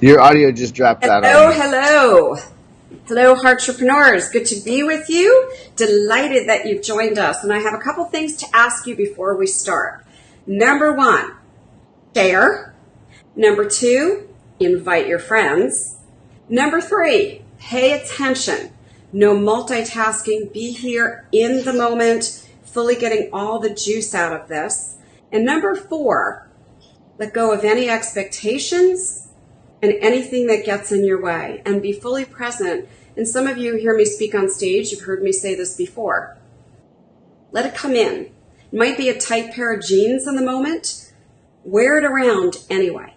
Your audio just dropped out. Hello, hello. Hello, entrepreneurs. Good to be with you. Delighted that you've joined us. And I have a couple things to ask you before we start. Number one, share. Number two, invite your friends. Number three, pay attention. No multitasking. Be here in the moment, fully getting all the juice out of this. And number four, let go of any expectations and anything that gets in your way and be fully present. And some of you hear me speak on stage. You've heard me say this before. Let it come in. It might be a tight pair of jeans in the moment. Wear it around anyway.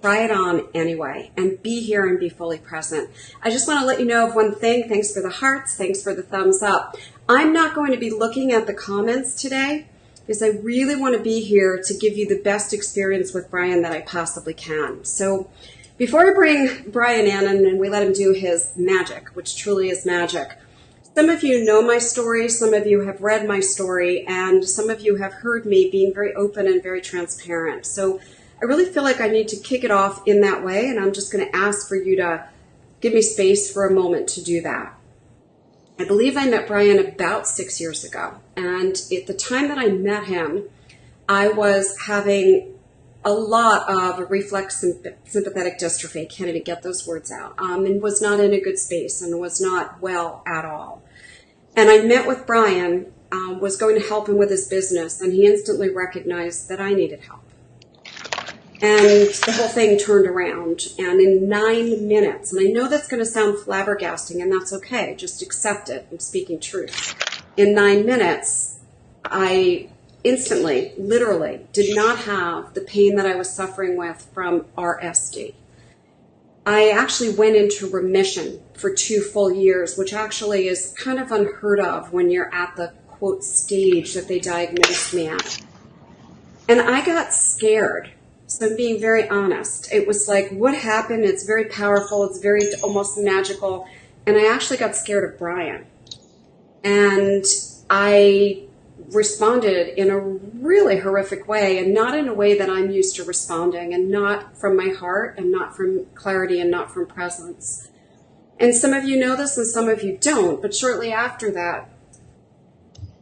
Try it on anyway and be here and be fully present. I just want to let you know of one thing. Thanks for the hearts. Thanks for the thumbs up. I'm not going to be looking at the comments today because I really want to be here to give you the best experience with Brian that I possibly can. So before I bring Brian in and we let him do his magic, which truly is magic, some of you know my story, some of you have read my story, and some of you have heard me being very open and very transparent. So I really feel like I need to kick it off in that way, and I'm just going to ask for you to give me space for a moment to do that. I believe I met Brian about six years ago, and at the time that I met him, I was having a lot of reflex sympathetic dystrophy. Can't even get those words out. Um, and was not in a good space and was not well at all. And I met with Brian, um, was going to help him with his business, and he instantly recognized that I needed help. And the whole thing turned around. And in nine minutes, and I know that's going to sound flabbergasting, and that's okay, just accept it. I'm speaking truth. In nine minutes, I instantly, literally, did not have the pain that I was suffering with from RSD. I actually went into remission for two full years, which actually is kind of unheard of when you're at the quote stage that they diagnosed me at. And I got scared so I'm being very honest. It was like, what happened? It's very powerful. It's very almost magical. And I actually got scared of Brian. And I responded in a really horrific way and not in a way that I'm used to responding and not from my heart and not from clarity and not from presence. And some of you know this and some of you don't, but shortly after that,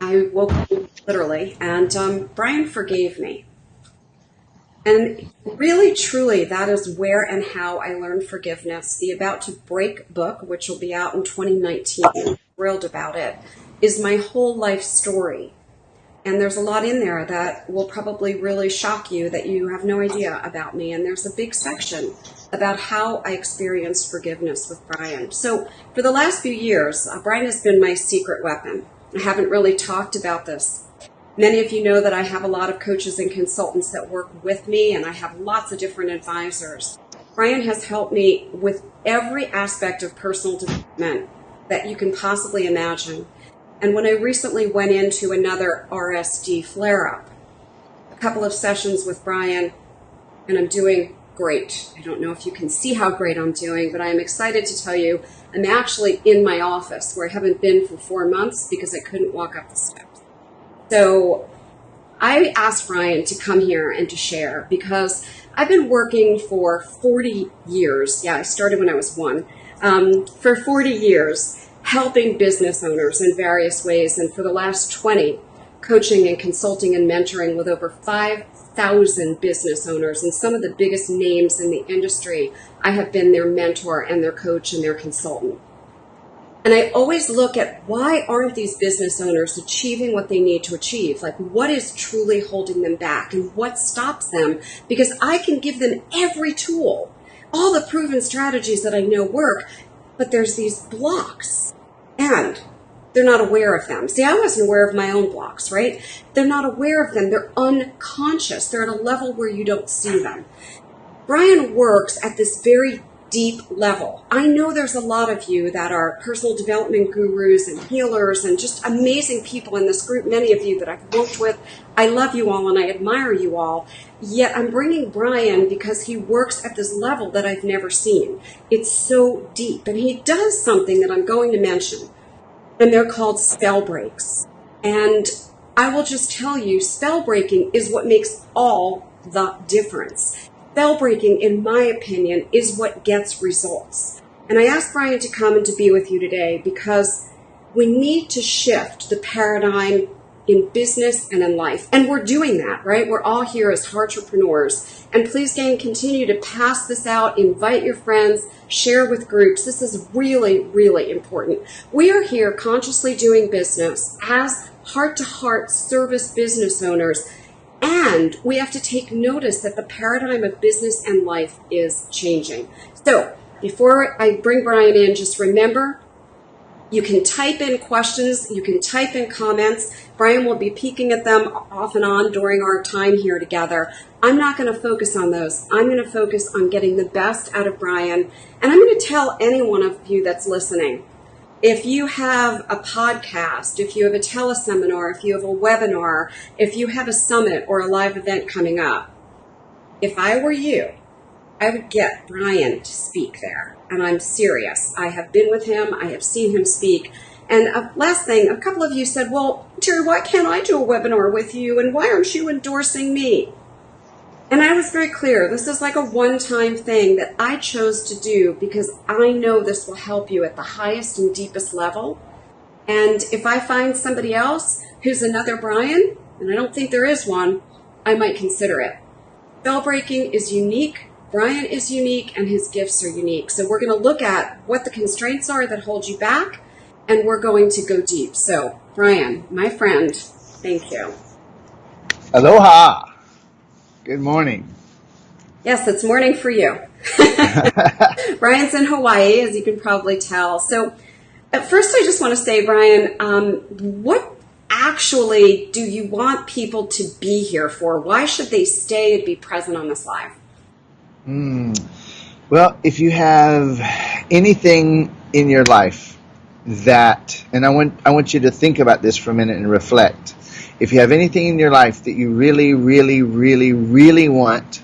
I woke up literally and um, Brian forgave me. And really, truly, that is where and how I learned forgiveness. The About to Break book, which will be out in 2019, I'm thrilled about it, is my whole life story. And there's a lot in there that will probably really shock you that you have no idea about me. And there's a big section about how I experienced forgiveness with Brian. So, for the last few years, uh, Brian has been my secret weapon. I haven't really talked about this Many of you know that I have a lot of coaches and consultants that work with me, and I have lots of different advisors. Brian has helped me with every aspect of personal development that you can possibly imagine. And when I recently went into another RSD flare up, a couple of sessions with Brian, and I'm doing great. I don't know if you can see how great I'm doing, but I am excited to tell you I'm actually in my office where I haven't been for four months because I couldn't walk up the steps. So I asked Brian to come here and to share because I've been working for 40 years. Yeah, I started when I was one. Um, for 40 years, helping business owners in various ways, and for the last 20, coaching and consulting and mentoring with over 5,000 business owners and some of the biggest names in the industry. I have been their mentor and their coach and their consultant. And I always look at why aren't these business owners achieving what they need to achieve? Like, what is truly holding them back and what stops them? Because I can give them every tool, all the proven strategies that I know work, but there's these blocks and they're not aware of them. See, I wasn't aware of my own blocks, right? They're not aware of them. They're unconscious. They're at a level where you don't see them. Brian works at this very deep level. I know there's a lot of you that are personal development gurus and healers and just amazing people in this group, many of you that I've worked with. I love you all and I admire you all. Yet I'm bringing Brian because he works at this level that I've never seen. It's so deep. And he does something that I'm going to mention. And they're called spell breaks. And I will just tell you, spell breaking is what makes all the difference Spell breaking, in my opinion, is what gets results. And I asked Brian to come and to be with you today because we need to shift the paradigm in business and in life. And we're doing that, right? We're all here as entrepreneurs. And please, gang, continue to pass this out, invite your friends, share with groups. This is really, really important. We are here consciously doing business as heart to heart service business owners. And we have to take notice that the paradigm of business and life is changing. So before I bring Brian in, just remember you can type in questions, you can type in comments. Brian will be peeking at them off and on during our time here together. I'm not going to focus on those. I'm going to focus on getting the best out of Brian. And I'm going to tell any one of you that's listening if you have a podcast, if you have a teleseminar, if you have a webinar, if you have a summit or a live event coming up, if I were you, I would get Brian to speak there. And I'm serious. I have been with him, I have seen him speak. And last thing, a couple of you said, Well, Terry, why can't I do a webinar with you? And why aren't you endorsing me? And I was very clear this is like a one time thing that I chose to do because I know this will help you at the highest and deepest level. And if I find somebody else who's another Brian, and I don't think there is one, I might consider it. Spell breaking is unique Brian is unique and his gifts are unique. So we're going to look at what the constraints are that hold you back and we're going to go deep. So, Brian, my friend, thank you. Aloha. Good morning. Yes, it's morning for you. Brian's in Hawaii, as you can probably tell. So, at first, I just want to say, Brian, um, what actually do you want people to be here for? Why should they stay and be present on this live? Mm. Well, if you have anything in your life that, and I want I want you to think about this for a minute and reflect. If you have anything in your life that you really, really, really, really want,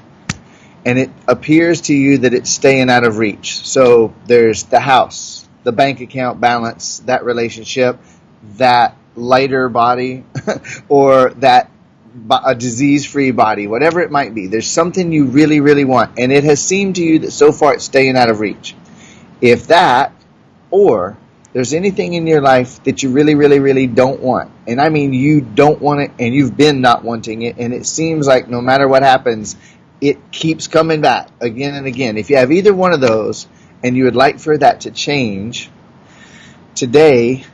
and it appears to you that it's staying out of reach. So there's the house, the bank account balance, that relationship, that lighter body, or that a disease-free body, whatever it might be. There's something you really, really want, and it has seemed to you that so far it's staying out of reach. If that, or there's anything in your life that you really, really, really don't want, and I mean you don't want it, and you've been not wanting it, and it seems like no matter what happens, it keeps coming back again and again. If you have either one of those, and you would like for that to change, today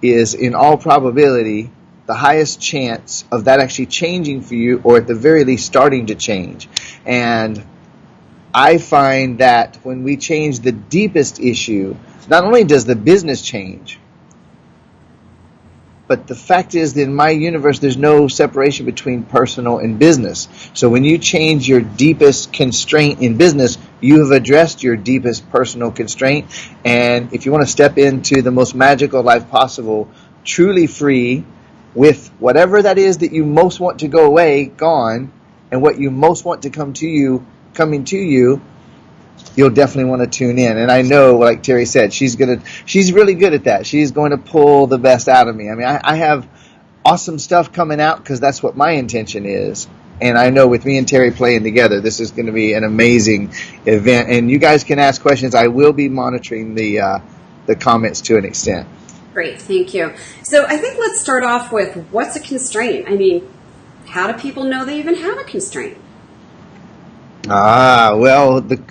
is in all probability the highest chance of that actually changing for you or at the very least starting to change. And I find that when we change the deepest issue, not only does the business change, but the fact is that in my universe, there's no separation between personal and business. So when you change your deepest constraint in business, you have addressed your deepest personal constraint. And if you want to step into the most magical life possible, truly free, with whatever that is that you most want to go away gone and what you most want to come to you coming to you you'll definitely want to tune in. And i know like terry said she's gonna she's really good at that. She's going to pull the best out of me. I mean i, I have awesome stuff coming out because that's what my intention is. And i know with me and terry playing together this is going to be an amazing event. And you guys can ask questions. I will be monitoring the uh, the comments to an extent. Great, thank you. So I think let's start off with what's a constraint? I mean, how do people know they even have a constraint? Ah, well, the,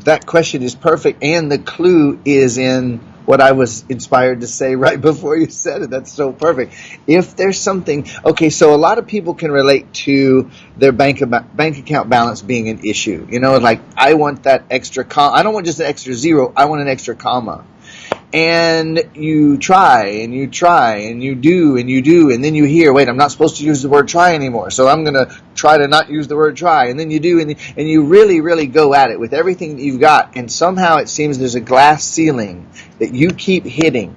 that question is perfect, and the clue is in what I was inspired to say right before you said it. That's so perfect. If there's something, okay, so a lot of people can relate to their bank bank account balance being an issue. You know, like I want that extra comma. I don't want just an extra zero. I want an extra comma and you try and you try and you do and you do and then you hear wait i'm not supposed to use the word try anymore so i'm going to try to not use the word try. And then you do and, and you really really go at it with everything that you've got and somehow it seems there's a glass ceiling that you keep hitting.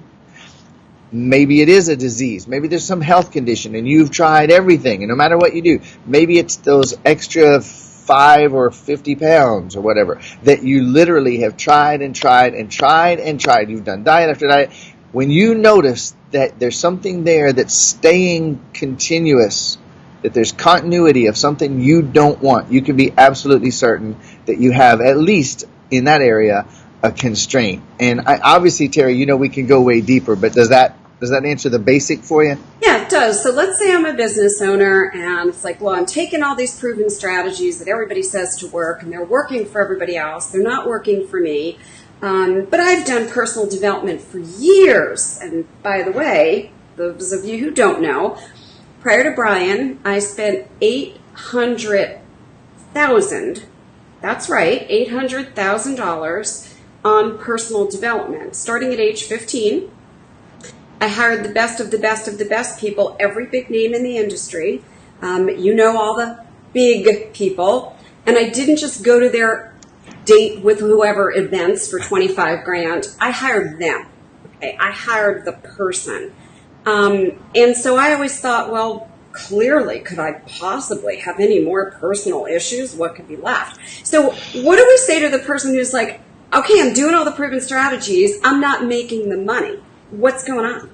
Maybe it is a disease. Maybe there's some health condition and you've tried everything and no matter what you do maybe it's those extra five or 50 pounds or whatever that you literally have tried and tried and tried and tried. You've done diet after diet. When you notice that there's something there that's staying continuous that there's continuity of something you don't want, you can be absolutely certain that you have at least in that area a constraint. And I, obviously, Terry, you know we can go way deeper, but does that does that answer the basic for you? Yeah, it does. So let's say I'm a business owner and it's like, well, I'm taking all these proven strategies that everybody says to work and they're working for everybody else. They're not working for me. Um, but I've done personal development for years. And by the way, those of you who don't know, prior to Brian, I spent 800,000, that's right, $800,000 on personal development, starting at age 15 I hired the best of the best of the best people, every big name in the industry. Um, you know all the big people. And I didn't just go to their date with whoever events for 25 grand. I hired them. Okay. I hired the person. Um, and so I always thought, well, clearly, could I possibly have any more personal issues? What could be left? So what do we say to the person who's like, okay, I'm doing all the proven strategies. I'm not making the money. What's going on?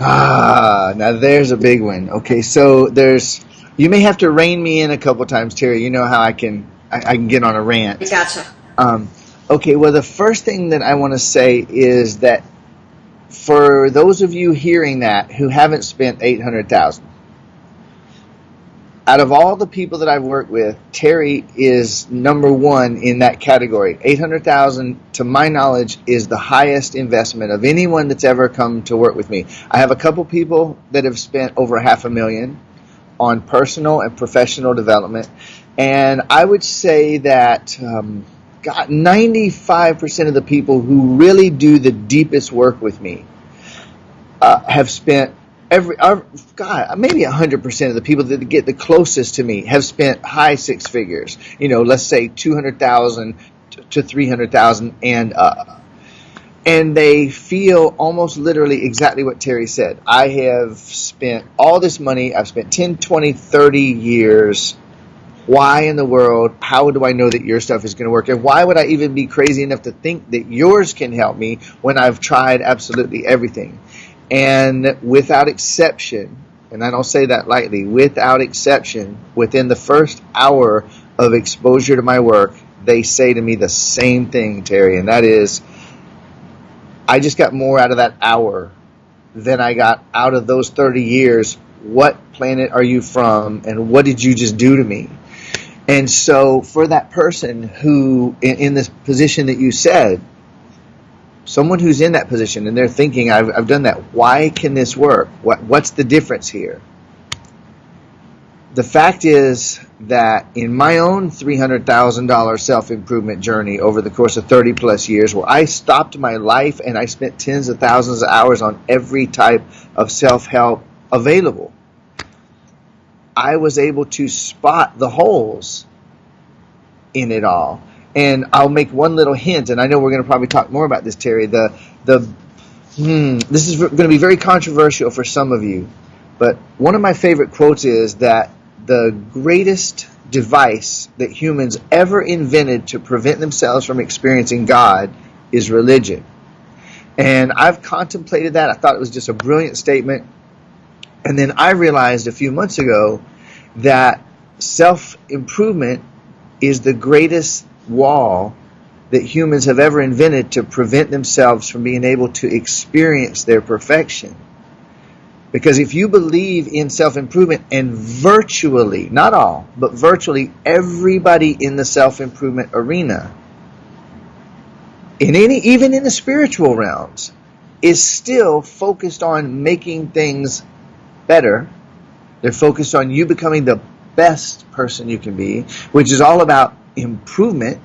Ah, now there's a big one. Okay, so there's you may have to rein me in a couple times, Terry. You know how I can I, I can get on a rant. Gotcha. Um, okay, well the first thing that I want to say is that for those of you hearing that who haven't spent eight hundred thousand, out of all the people that I've worked with, Terry is number one in that category. 800,000 to my knowledge is the highest investment of anyone that's ever come to work with me. I have a couple people that have spent over half a million on personal and professional development. And I would say that um, God, 95% of the people who really do the deepest work with me uh, have spent every our, God, maybe hundred percent of the people that get the closest to me have spent high six figures. You know, let's say two hundred thousand to three hundred thousand and up. And they feel almost literally exactly what Terry said. I have spent all this money. I've spent 10, 20, 30 years. Why in the world? How do I know that your stuff is going to work? And why would I even be crazy enough to think that yours can help me when I've tried absolutely everything? And without exception, and I don't say that lightly, without exception, within the first hour of exposure to my work, they say to me the same thing, Terry, and that is, I just got more out of that hour than I got out of those 30 years. What planet are you from, and what did you just do to me? And so, for that person who, in, in this position that you said, someone who's in that position and they're thinking, I've, I've done that. Why can this work? What, what's the difference here? The fact is that in my own $300,000 self improvement journey over the course of 30 plus years, where I stopped my life and I spent tens of thousands of hours on every type of self help available, I was able to spot the holes in it all and I'll make one little hint, and I know we're going to probably talk more about this, Terry. The the hmm, this is going to be very controversial for some of you, but one of my favorite quotes is that the greatest device that humans ever invented to prevent themselves from experiencing God is religion. And I've contemplated that. I thought it was just a brilliant statement. And then I realized a few months ago that self improvement is the greatest wall that humans have ever invented to prevent themselves from being able to experience their perfection. Because if you believe in self improvement, and virtually, not all, but virtually everybody in the self improvement arena, in any, even in the spiritual realms, is still focused on making things better. They're focused on you becoming the best person you can be, which is all about improvement,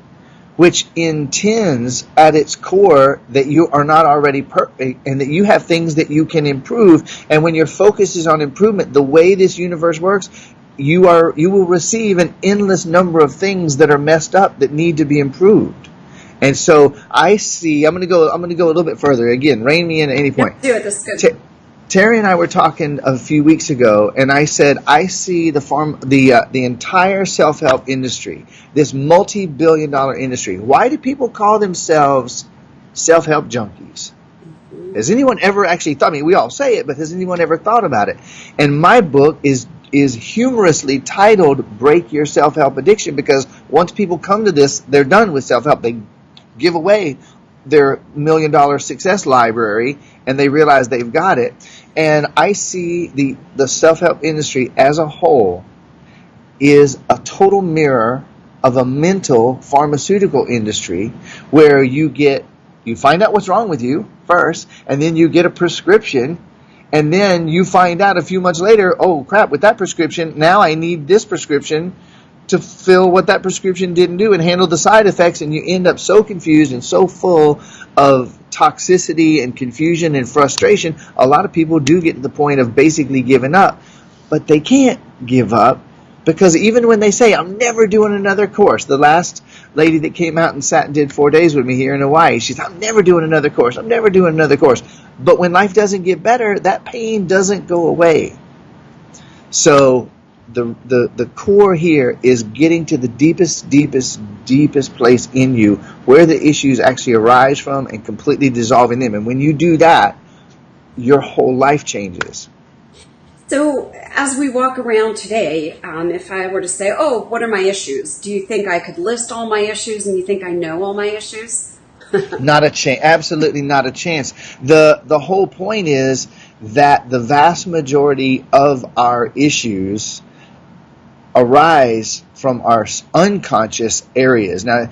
which intends at its core that you are not already perfect and that you have things that you can improve. And when your focus is on improvement, the way this universe works, you are you will receive an endless number of things that are messed up that need to be improved. And so I see. I'm going to go. I'm going to go a little bit further. Again, rein me in at any point. Do it. That's good. Terry and I were talking a few weeks ago, and I said I see the farm, the uh, the entire self help industry, this multi billion dollar industry. Why do people call themselves self help junkies? Has anyone ever actually thought? I mean, we all say it, but has anyone ever thought about it? And my book is is humorously titled Break Your Self Help Addiction because once people come to this, they're done with self help. They give away their million dollar success library and they realize they've got it. And I see the, the self help industry as a whole is a total mirror of a mental pharmaceutical industry where you get you find out what's wrong with you first and then you get a prescription and then you find out a few months later oh crap with that prescription now i need this prescription to fill what that prescription didn't do and handle the side effects and you end up so confused and so full of toxicity and confusion and frustration a lot of people do get to the point of basically giving up. But they can't give up because even when they say i'm never doing another course the last lady that came out and sat and did four days with me here in hawaii she's i'm never doing another course. I'm never doing another course. But when life doesn't get better that pain doesn't go away. So the, the, the core here is getting to the deepest, deepest, deepest place in you where the issues actually arise from and completely dissolving them. And when you do that, your whole life changes. So, as we walk around today, um, if I were to say, Oh, what are my issues? Do you think I could list all my issues and you think I know all my issues? not a chance. Absolutely not a chance. The, the whole point is that the vast majority of our issues arise from our unconscious areas. Now,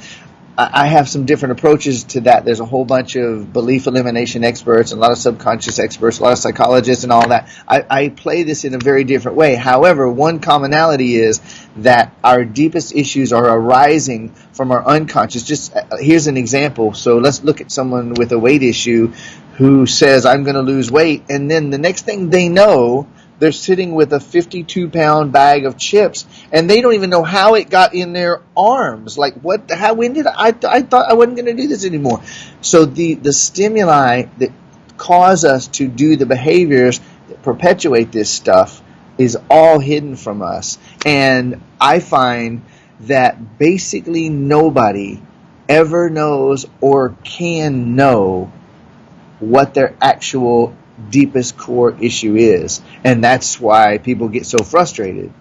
I have some different approaches to that. There's a whole bunch of belief elimination experts and a lot of subconscious experts, a lot of psychologists and all that. I, I, play this in a very different way. However, one commonality is that our deepest issues are arising from our unconscious. Just uh, here's an example. So let's look at someone with a weight issue who says, I'm going to lose weight. And then the next thing they know, they're sitting with a 52 pound bag of chips and they don't even know how it got in their arms. Like what, how, when did I, I thought I wasn't going to do this anymore. So the, the stimuli that cause us to do the behaviors that perpetuate this stuff is all hidden from us. And I find that basically nobody ever knows or can know what their actual deepest core issue is. And that's why people get so frustrated.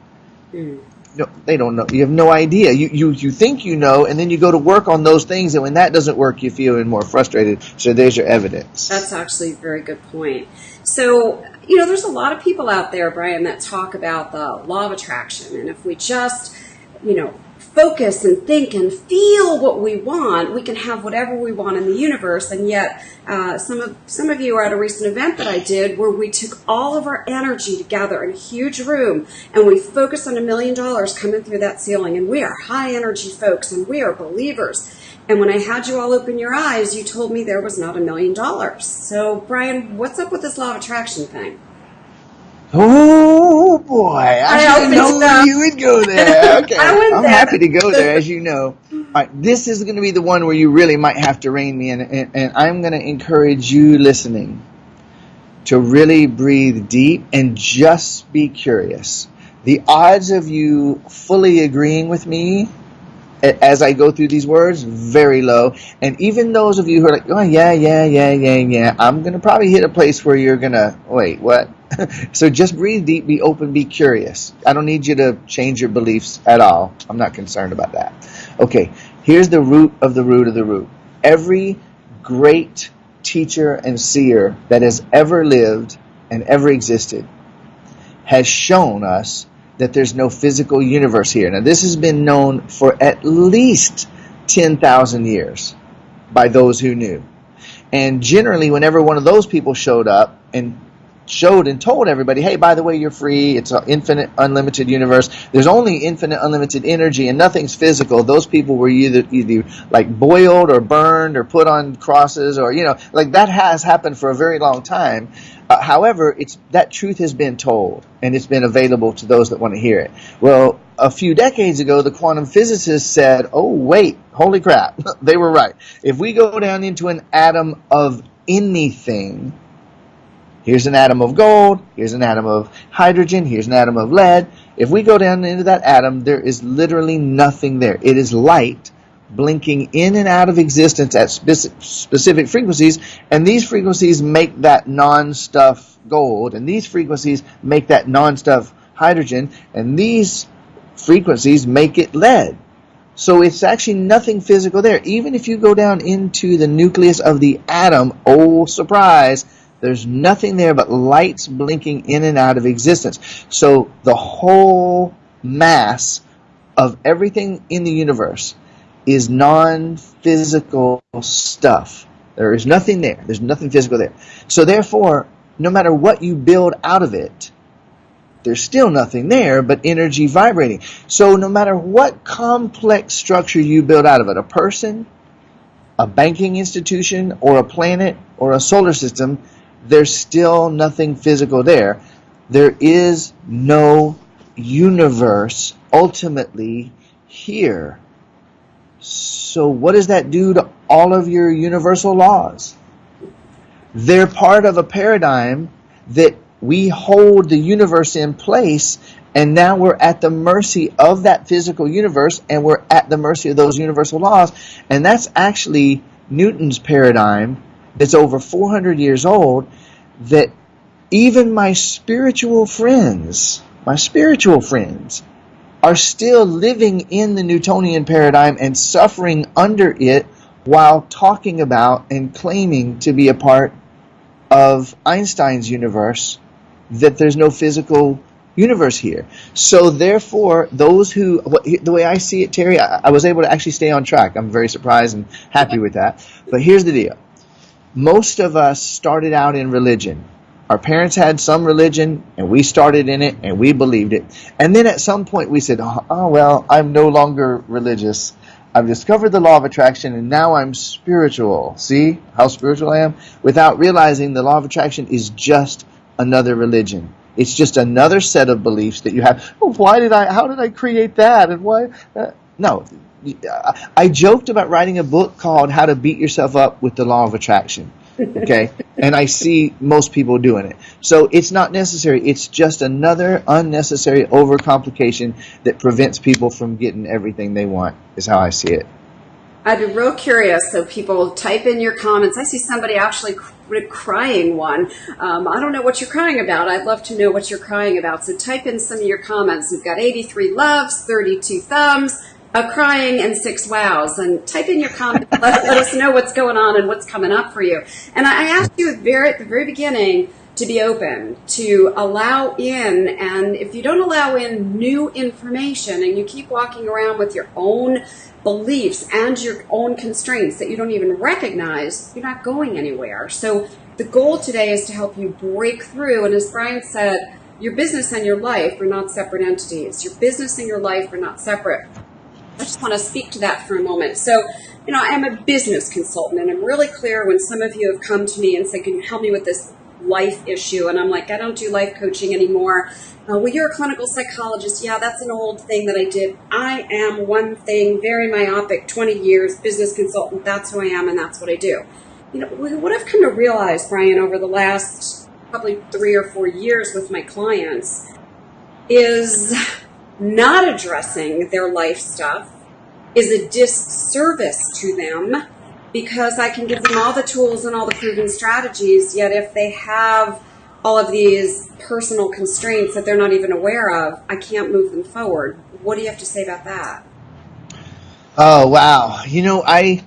Mm. No, they don't know. You have no idea. You, you, you think you know, and then you go to work on those things, and when that doesn't work, you feel even more frustrated. So there's your evidence. That's actually a very good point. So, you know, there's a lot of people out there, Brian, that talk about the law of attraction. And if we just, you know, focus and think and feel what we want, we can have whatever we want in the universe. And yet, uh, some of some of you are at a recent event that I did where we took all of our energy together in a huge room and we focused on a million dollars coming through that ceiling. And we are high energy folks and we are believers. And when I had you all open your eyes, you told me there was not a million dollars. So, Brian, what's up with this law of attraction thing? Oh boy, I, I didn't know you would go there. Okay, I'm there. happy to go there, as you know. Right, this is going to be the one where you really might have to rein me in, and, and I'm going to encourage you listening to really breathe deep and just be curious. The odds of you fully agreeing with me as I go through these words, very low. And even those of you who are like, oh, yeah, yeah, yeah, yeah, yeah, I'm going to probably hit a place where you're going to, wait, what? so just breathe deep, be open, be curious. I don't need you to change your beliefs at all. I'm not concerned about that. Okay, here's the root of the root of the root. Every great teacher and seer that has ever lived and ever existed has shown us that there's no physical universe here. Now, this has been known for at least 10,000 years by those who knew. And generally, whenever one of those people showed up and showed and told everybody, hey, by the way, you're free. It's an infinite, unlimited universe. There's only infinite, unlimited energy, and nothing's physical. Those people were either either like boiled or burned or put on crosses, or you know, like that has happened for a very long time. Uh, however, it's that truth has been told, and it's been available to those that want to hear it. Well, a few decades ago, the quantum physicists said, "Oh, wait, holy crap, they were right. If we go down into an atom of anything." Here's an atom of gold, here's an atom of hydrogen, here's an atom of lead. If we go down into that atom, there is literally nothing there. It is light blinking in and out of existence at specific frequencies, and these frequencies make that non-stuff gold, and these frequencies make that non-stuff hydrogen, and these frequencies make it lead. So it's actually nothing physical there. Even if you go down into the nucleus of the atom, oh surprise, there's nothing there but lights blinking in and out of existence. So the whole mass of everything in the universe is non physical stuff. There is nothing there. There's nothing physical there. So therefore, no matter what you build out of it, there's still nothing there but energy vibrating. So no matter what complex structure you build out of it, a person, a banking institution, or a planet, or a solar system, there's still nothing physical there. There is no universe ultimately here. So what does that do to all of your universal laws? They're part of a paradigm that we hold the universe in place and now we're at the mercy of that physical universe and we're at the mercy of those universal laws and that's actually Newton's paradigm that's over 400 years old that even my spiritual friends my spiritual friends are still living in the Newtonian paradigm and suffering under it while talking about and claiming to be a part of Einstein's universe that there's no physical universe here. So therefore, those who, the way I see it, Terry, I, I was able to actually stay on track. I'm very surprised and happy with that. But here's the deal. Most of us started out in religion. Our parents had some religion and we started in it and we believed it. And then at some point we said, oh, oh well, I'm no longer religious. I've discovered the law of attraction and now I'm spiritual. See how spiritual I am? Without realizing the law of attraction is just another religion. It's just another set of beliefs that you have. Oh, why did I, how did I create that? And why? Uh, no. I joked about writing a book called How to Beat Yourself Up with the Law of Attraction. Okay? and I see most people doing it. So it's not necessary. It's just another unnecessary overcomplication that prevents people from getting everything they want, is how I see it. I'd be real curious. So people type in your comments. I see somebody actually crying one. Um, I don't know what you're crying about. I'd love to know what you're crying about. So type in some of your comments. We've got 83 loves, 32 thumbs, a crying, and six wows. And type in your comment let, let, us know what's going on and what's coming up for you. And I asked you very, at the very beginning to be open, to allow in. And if you don't allow in new information and you keep walking around with your own beliefs and your own constraints that you don't even recognize, you're not going anywhere. So the goal today is to help you break through. And as Brian said, your business and your life are not separate entities. Your business and your life are not separate. I just want to speak to that for a moment. So, you know, I am a business consultant and I'm really clear when some of you have come to me and said, can you help me with this life issue? And I'm like, I don't do life coaching anymore. Uh, well, you're a clinical psychologist. Yeah, that's an old thing that I did. I am one thing, very myopic, 20 years, business consultant. That's who I am, and that's what I do. You know, what I've come to realize, Brian, over the last probably three or four years with my clients is not addressing their life stuff is a disservice to them because I can give them all the tools and all the proven strategies, yet if they have all of these personal constraints that they're not even aware of, I can't move them forward. What do you have to say about that? Oh, wow. You know, I,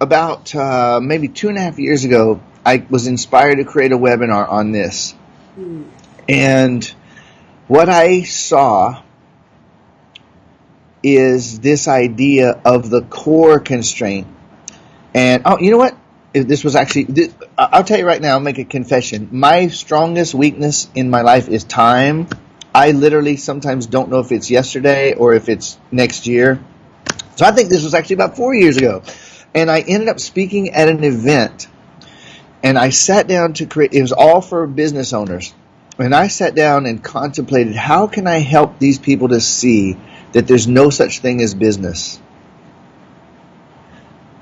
about uh, maybe two and a half years ago, I was inspired to create a webinar on this. Hmm. And what I saw is this idea of the core constraint. And, oh, you know what? this was actually this, i'll tell you right now i'll make a confession. My strongest weakness in my life is time. I literally sometimes don't know if it's yesterday or if it's next year. So i think this was actually about four years ago. And i ended up speaking at an event. And i sat down to create it was all for business owners. And i sat down and contemplated how can i help these people to see that there's no such thing as business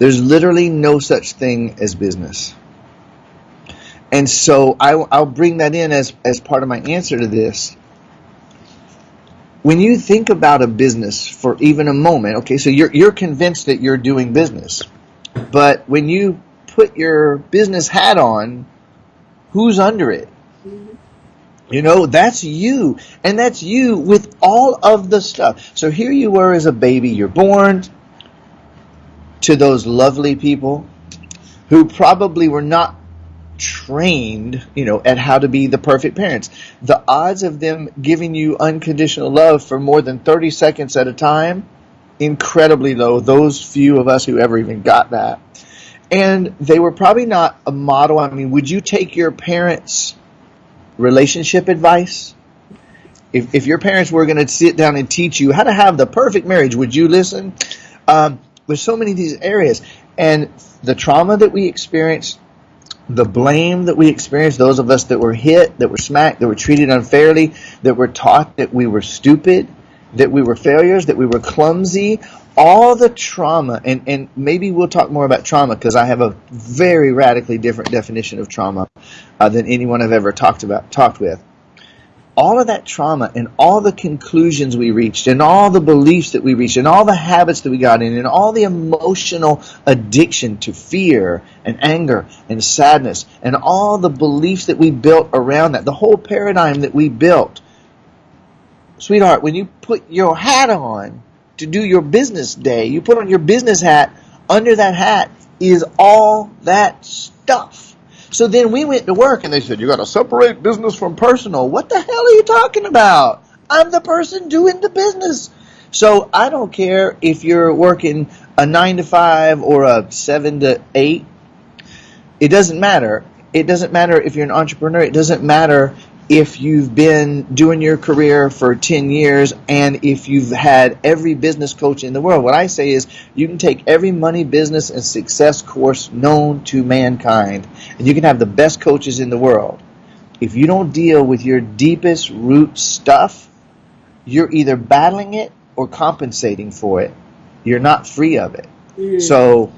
there's literally no such thing as business. And so I, will bring that in as, as part of my answer to this. When you think about a business for even a moment, okay, so you're, you're convinced that you're doing business. But when you put your business hat on, who's under it? You know, that's you. And that's you with all of the stuff. So here you were as a baby. You're born to those lovely people who probably were not trained, you know, at how to be the perfect parents. The odds of them giving you unconditional love for more than 30 seconds at a time, incredibly low. Those few of us who ever even got that. And they were probably not a model. I mean, would you take your parents' relationship advice? If, if your parents were going to sit down and teach you how to have the perfect marriage, would you listen? Um, there's so many of these areas. And the trauma that we experience, the blame that we experience, those of us that were hit, that were smacked, that were treated unfairly, that were taught that we were stupid, that we were failures, that we were clumsy, all the trauma, and, and maybe we'll talk more about trauma because I have a very radically different definition of trauma uh, than anyone I've ever talked about talked with. All of that trauma and all the conclusions we reached and all the beliefs that we reached and all the habits that we got in and all the emotional addiction to fear and anger and sadness and all the beliefs that we built around that, the whole paradigm that we built. Sweetheart, when you put your hat on, to do your business day. You put on your business hat. Under that hat is all that stuff. So then we went to work and they said, you got to separate business from personal. What the hell are you talking about? I'm the person doing the business. So I don't care if you're working a nine to five or a seven to eight. It doesn't matter. It doesn't matter if you're an entrepreneur. It doesn't matter if you've been doing your career for 10 years and if you've had every business coach in the world. What I say is you can take every money, business, and success course known to mankind, and you can have the best coaches in the world. If you don't deal with your deepest root stuff, you're either battling it or compensating for it. You're not free of it. Mm. So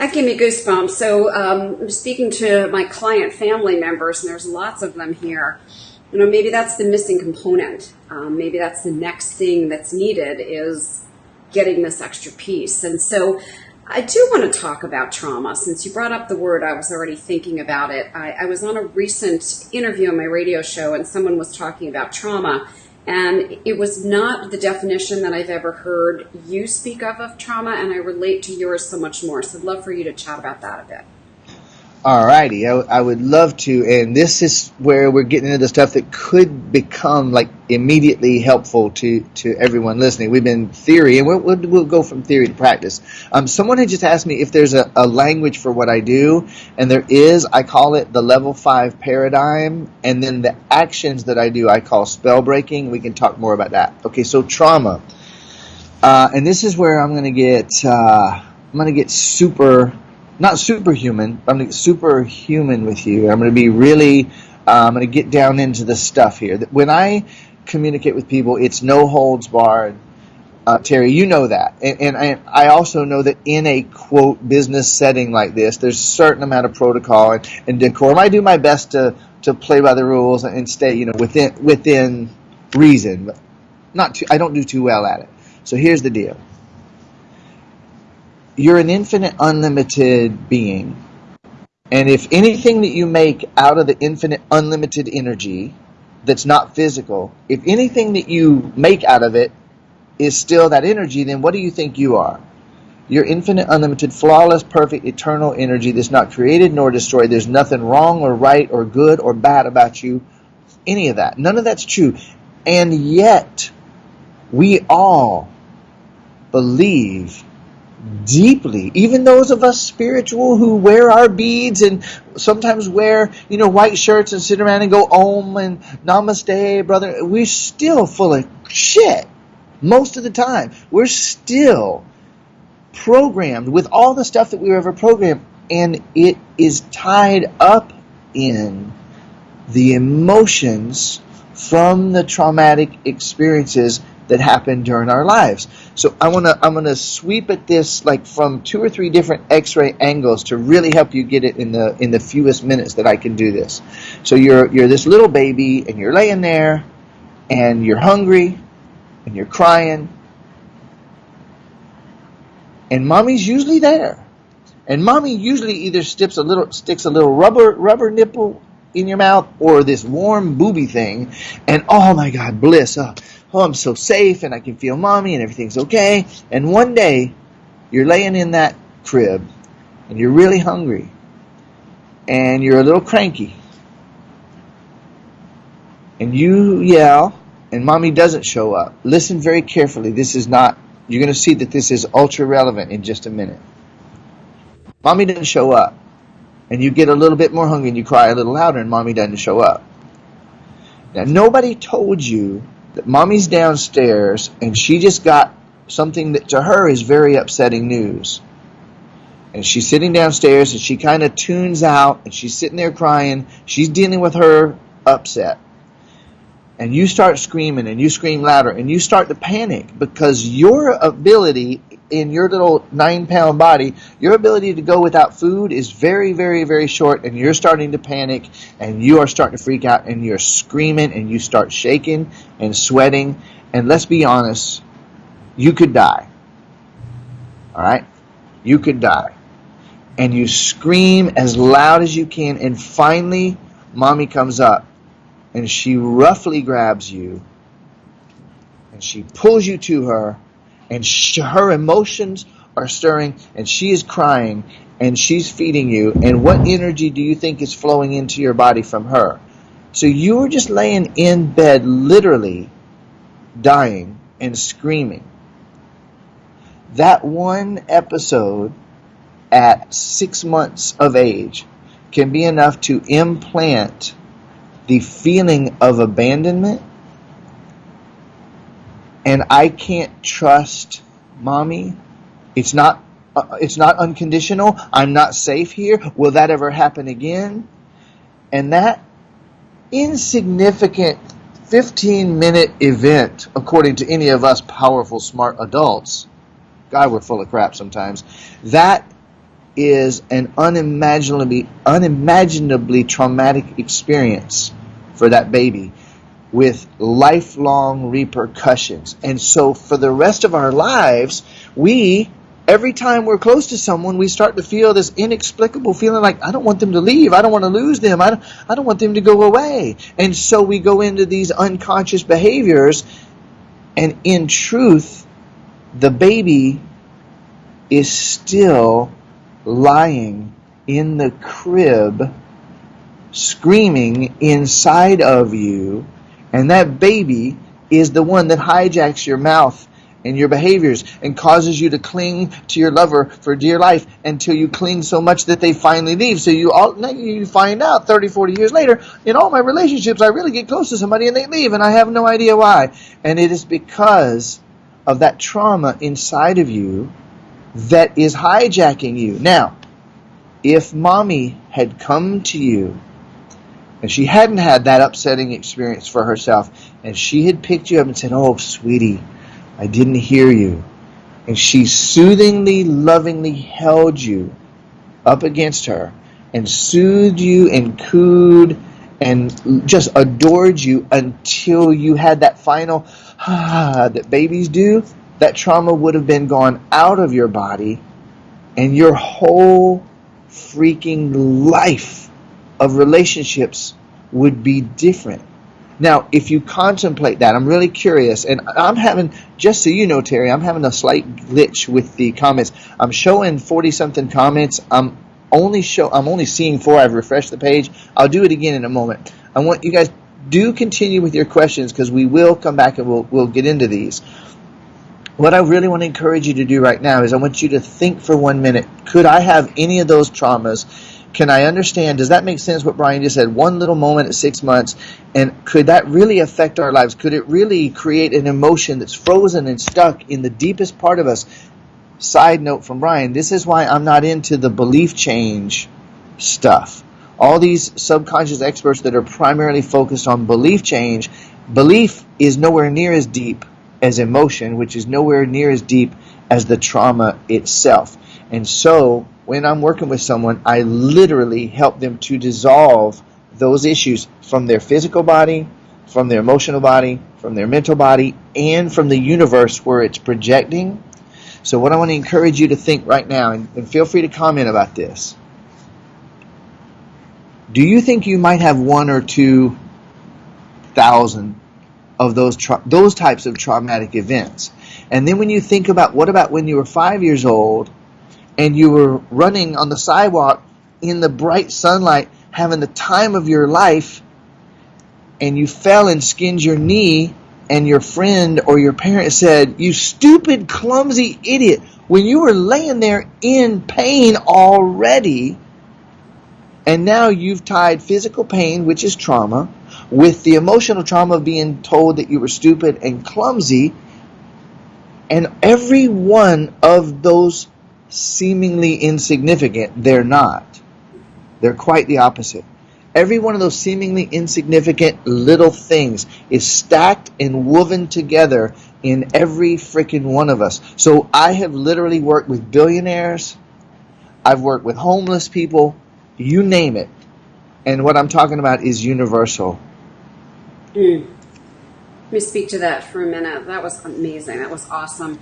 that gave me goosebumps. So um, I'm speaking to my client family members, and there's lots of them here. You know, maybe that's the missing component. Um, maybe that's the next thing that's needed is getting this extra piece. And so I do want to talk about trauma. Since you brought up the word, I was already thinking about it. I, I was on a recent interview on my radio show, and someone was talking about trauma. And it was not the definition that I've ever heard you speak of of trauma, and I relate to yours so much more. So I'd love for you to chat about that a bit. Alrighty, I, I would love to, and this is where we're getting into the stuff that could become like immediately helpful to, to everyone listening. We've been theory, and we'll, we'll, we'll go from theory to practice. Um, someone had just asked me if there's a, a language for what I do, and there is. I call it the level five paradigm, and then the actions that I do I call spell breaking. We can talk more about that. Okay, so trauma, uh, and this is where I'm going to get uh, I'm going to get super not superhuman. I'm going to superhuman with you. I'm going to be really. Uh, I'm going to get down into the stuff here. When I communicate with people, it's no holds barred. Uh, Terry, you know that, and, and I, I, also know that in a quote business setting like this, there's a certain amount of protocol and, and decorum. I do my best to to play by the rules and stay, you know, within within reason, but not too. I don't do too well at it. So here's the deal you're an infinite, unlimited being. And if anything that you make out of the infinite, unlimited energy that's not physical, if anything that you make out of it is still that energy, then what do you think you are? You're infinite, unlimited, flawless, perfect, eternal energy that's not created nor destroyed. There's nothing wrong or right or good or bad about you. Any of that. None of that's true. And yet, we all believe deeply. Even those of us spiritual who wear our beads and sometimes wear, you know, white shirts and sit around and go om and namaste, brother, we're still full of shit most of the time. We're still programmed with all the stuff that we were ever programmed, and it is tied up in the emotions from the traumatic experiences that happen during our lives. So I want to I'm going to sweep at this like from two or three different x-ray angles to really help you get it in the in the fewest minutes that I can do this. So you're you're this little baby and you're laying there and you're hungry and you're crying and mommy's usually there. And mommy usually either sticks a little sticks a little rubber rubber nipple in your mouth or this warm booby thing, and oh my God, bliss. Oh, oh, I'm so safe and I can feel mommy and everything's okay. And one day, you're laying in that crib and you're really hungry and you're a little cranky and you yell and mommy doesn't show up. Listen very carefully. This is not, you're going to see that this is ultra relevant in just a minute. Mommy doesn't show up and you get a little bit more hungry and you cry a little louder and mommy doesn't show up. Now, nobody told you that mommy's downstairs and she just got something that to her is very upsetting news. And she's sitting downstairs and she kind of tunes out and she's sitting there crying. She's dealing with her upset. And you start screaming and you scream louder and you start to panic because your ability in your little nine pound body, your ability to go without food is very, very, very short, and you're starting to panic and you are starting to freak out and you're screaming and you start shaking and sweating. And let's be honest, you could die. All right? You could die. And you scream as loud as you can, and finally, mommy comes up and she roughly grabs you and she pulls you to her and she, her emotions are stirring and she is crying and she's feeding you and what energy do you think is flowing into your body from her? So you were just laying in bed literally dying and screaming. That one episode at six months of age can be enough to implant the feeling of abandonment and I can't trust mommy. It's not uh, it's not unconditional. I'm not safe here. Will that ever happen again? And that insignificant 15 minute event, according to any of us powerful, smart adults, God, we're full of crap sometimes. That is an unimaginably, unimaginably traumatic experience for that baby with lifelong repercussions. And so for the rest of our lives, we, every time we're close to someone, we start to feel this inexplicable feeling like, I don't want them to leave. I don't want to lose them. I don't, I don't want them to go away. And so we go into these unconscious behaviors. And in truth, the baby is still lying in the crib, screaming inside of you and that baby is the one that hijacks your mouth and your behaviors and causes you to cling to your lover for dear life until you cling so much that they finally leave. So you all you find out 30, 40 years later, in all my relationships, I really get close to somebody and they leave and I have no idea why. And it is because of that trauma inside of you that is hijacking you. Now, if mommy had come to you and she hadn't had that upsetting experience for herself, and she had picked you up and said, Oh, sweetie, I didn't hear you. And she soothingly, lovingly held you up against her and soothed you and cooed and just adored you until you had that final ah that babies do, that trauma would have been gone out of your body and your whole freaking life of relationships would be different. Now, if you contemplate that, I'm really curious, and I'm having, just so you know, Terry, I'm having a slight glitch with the comments. I'm showing 40 something comments. I'm only show, I'm only seeing four. I've refreshed the page. I'll do it again in a moment. I want you guys do continue with your questions because we will come back and we'll we'll get into these. What I really want to encourage you to do right now is I want you to think for one minute. Could I have any of those traumas? Can I understand? Does that make sense what Brian just said? One little moment at six months, and could that really affect our lives? Could it really create an emotion that's frozen and stuck in the deepest part of us? Side note from Brian this is why I'm not into the belief change stuff. All these subconscious experts that are primarily focused on belief change, belief is nowhere near as deep as emotion, which is nowhere near as deep as the trauma itself. And so when I'm working with someone, I literally help them to dissolve those issues from their physical body, from their emotional body, from their mental body, and from the universe where it's projecting. So, what I want to encourage you to think right now, and, and feel free to comment about this. Do you think you might have one or two thousand of those tra- those types of traumatic events? And then when you think about what about when you were five years old and you were running on the sidewalk in the bright sunlight, having the time of your life, and you fell and skinned your knee, and your friend or your parent said, You stupid, clumsy idiot, when you were laying there in pain already, and now you've tied physical pain, which is trauma, with the emotional trauma of being told that you were stupid and clumsy, and every one of those seemingly insignificant, they're not. They're quite the opposite. Every one of those seemingly insignificant little things is stacked and woven together in every freaking one of us. So I have literally worked with billionaires, I've worked with homeless people, you name it. And what I'm talking about is universal. Mm. Let me speak to that for a minute. That was amazing. That was awesome.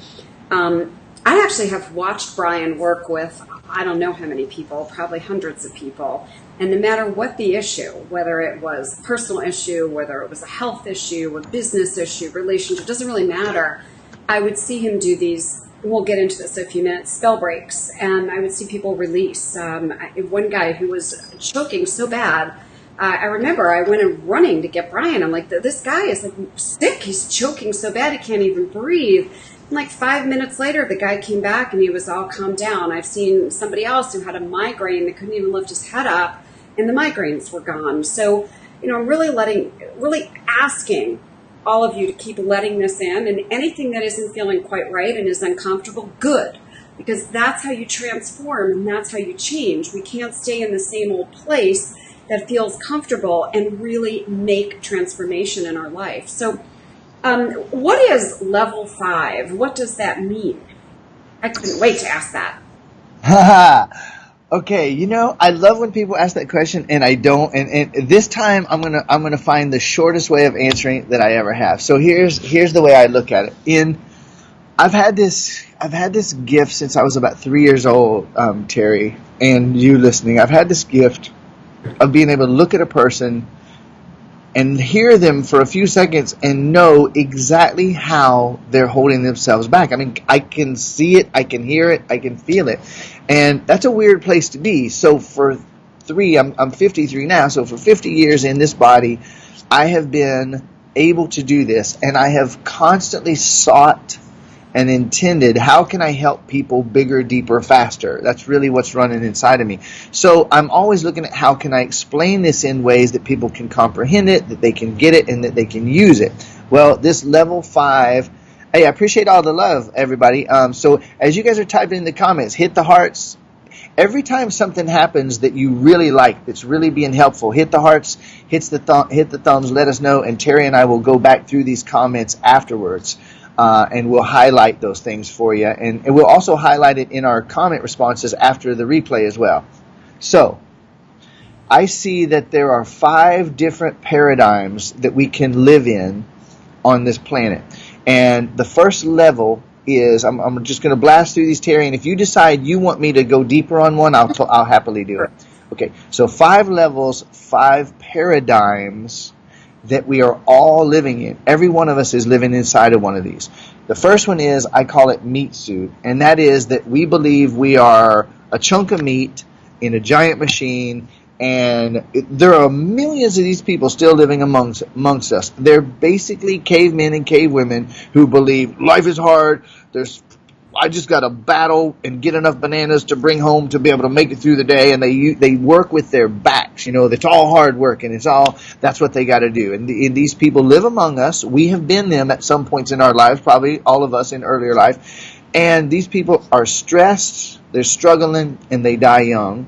Um, I actually have watched Brian work with I don't know how many people, probably hundreds of people. And no matter what the issue, whether it was personal issue, whether it was a health issue, a business issue, relationship, doesn't really matter. I would see him do these. We'll get into this in a few minutes. Spell breaks, and I would see people release. Um, one guy who was choking so bad, uh, I remember I went in running to get Brian. I'm like, this guy is like sick. He's choking so bad he can't even breathe. Like five minutes later, the guy came back and he was all calmed down. I've seen somebody else who had a migraine that couldn't even lift his head up, and the migraines were gone. So, you know, I'm really letting, really asking all of you to keep letting this in, and anything that isn't feeling quite right and is uncomfortable, good. Because that's how you transform and that's how you change. We can't stay in the same old place that feels comfortable and really make transformation in our life. So, um, what is level five? What does that mean? I couldn't wait to ask that. okay, you know, I love when people ask that question and I don't and, and this time I'm gonna I'm gonna find the shortest way of answering that I ever have. So here's here's the way I look at it. In I've had this I've had this gift since I was about three years old, um, Terry, and you listening. I've had this gift of being able to look at a person and hear them for a few seconds and know exactly how they're holding themselves back. I mean, I can see it, I can hear it, I can feel it. And that's a weird place to be. So for three, I'm, I'm 53 now, so for 50 years in this body, I have been able to do this and I have constantly sought and intended how can I help people bigger, deeper, faster? That's really what's running inside of me. So I'm always looking at how can I explain this in ways that people can comprehend it, that they can get it, and that they can use it. Well, this level five. Hey, I appreciate all the love, everybody. Um, so as you guys are typing in the comments, hit the hearts, every time something happens that you really like, that's really being helpful, hit the hearts, hits the th- hit the thumbs, let us know, and Terry and I will go back through these comments afterwards uh, and we'll highlight those things for you. And, and we'll also highlight it in our comment responses after the replay as well. So, I see that there are five different paradigms that we can live in on this planet. And the first level is I'm, I'm just going to blast through these, Terry. And if you decide you want me to go deeper on one, I'll, I'll happily do it. Okay, so five levels, five paradigms that we are all living in. Every one of us is living inside of one of these. The first one is, I call it meat suit, and that is that we believe we are a chunk of meat in a giant machine, and there are millions of these people still living amongst, amongst us. They're basically cavemen and cavewomen who believe life is hard, there's I just got to battle and get enough bananas to bring home to be able to make it through the day. And they they work with their backs. You know, it's all hard work, and it's all that's what they got to do. And, the, and these people live among us. We have been them at some points in our lives, probably all of us in earlier life. And these people are stressed, they're struggling, and they die young.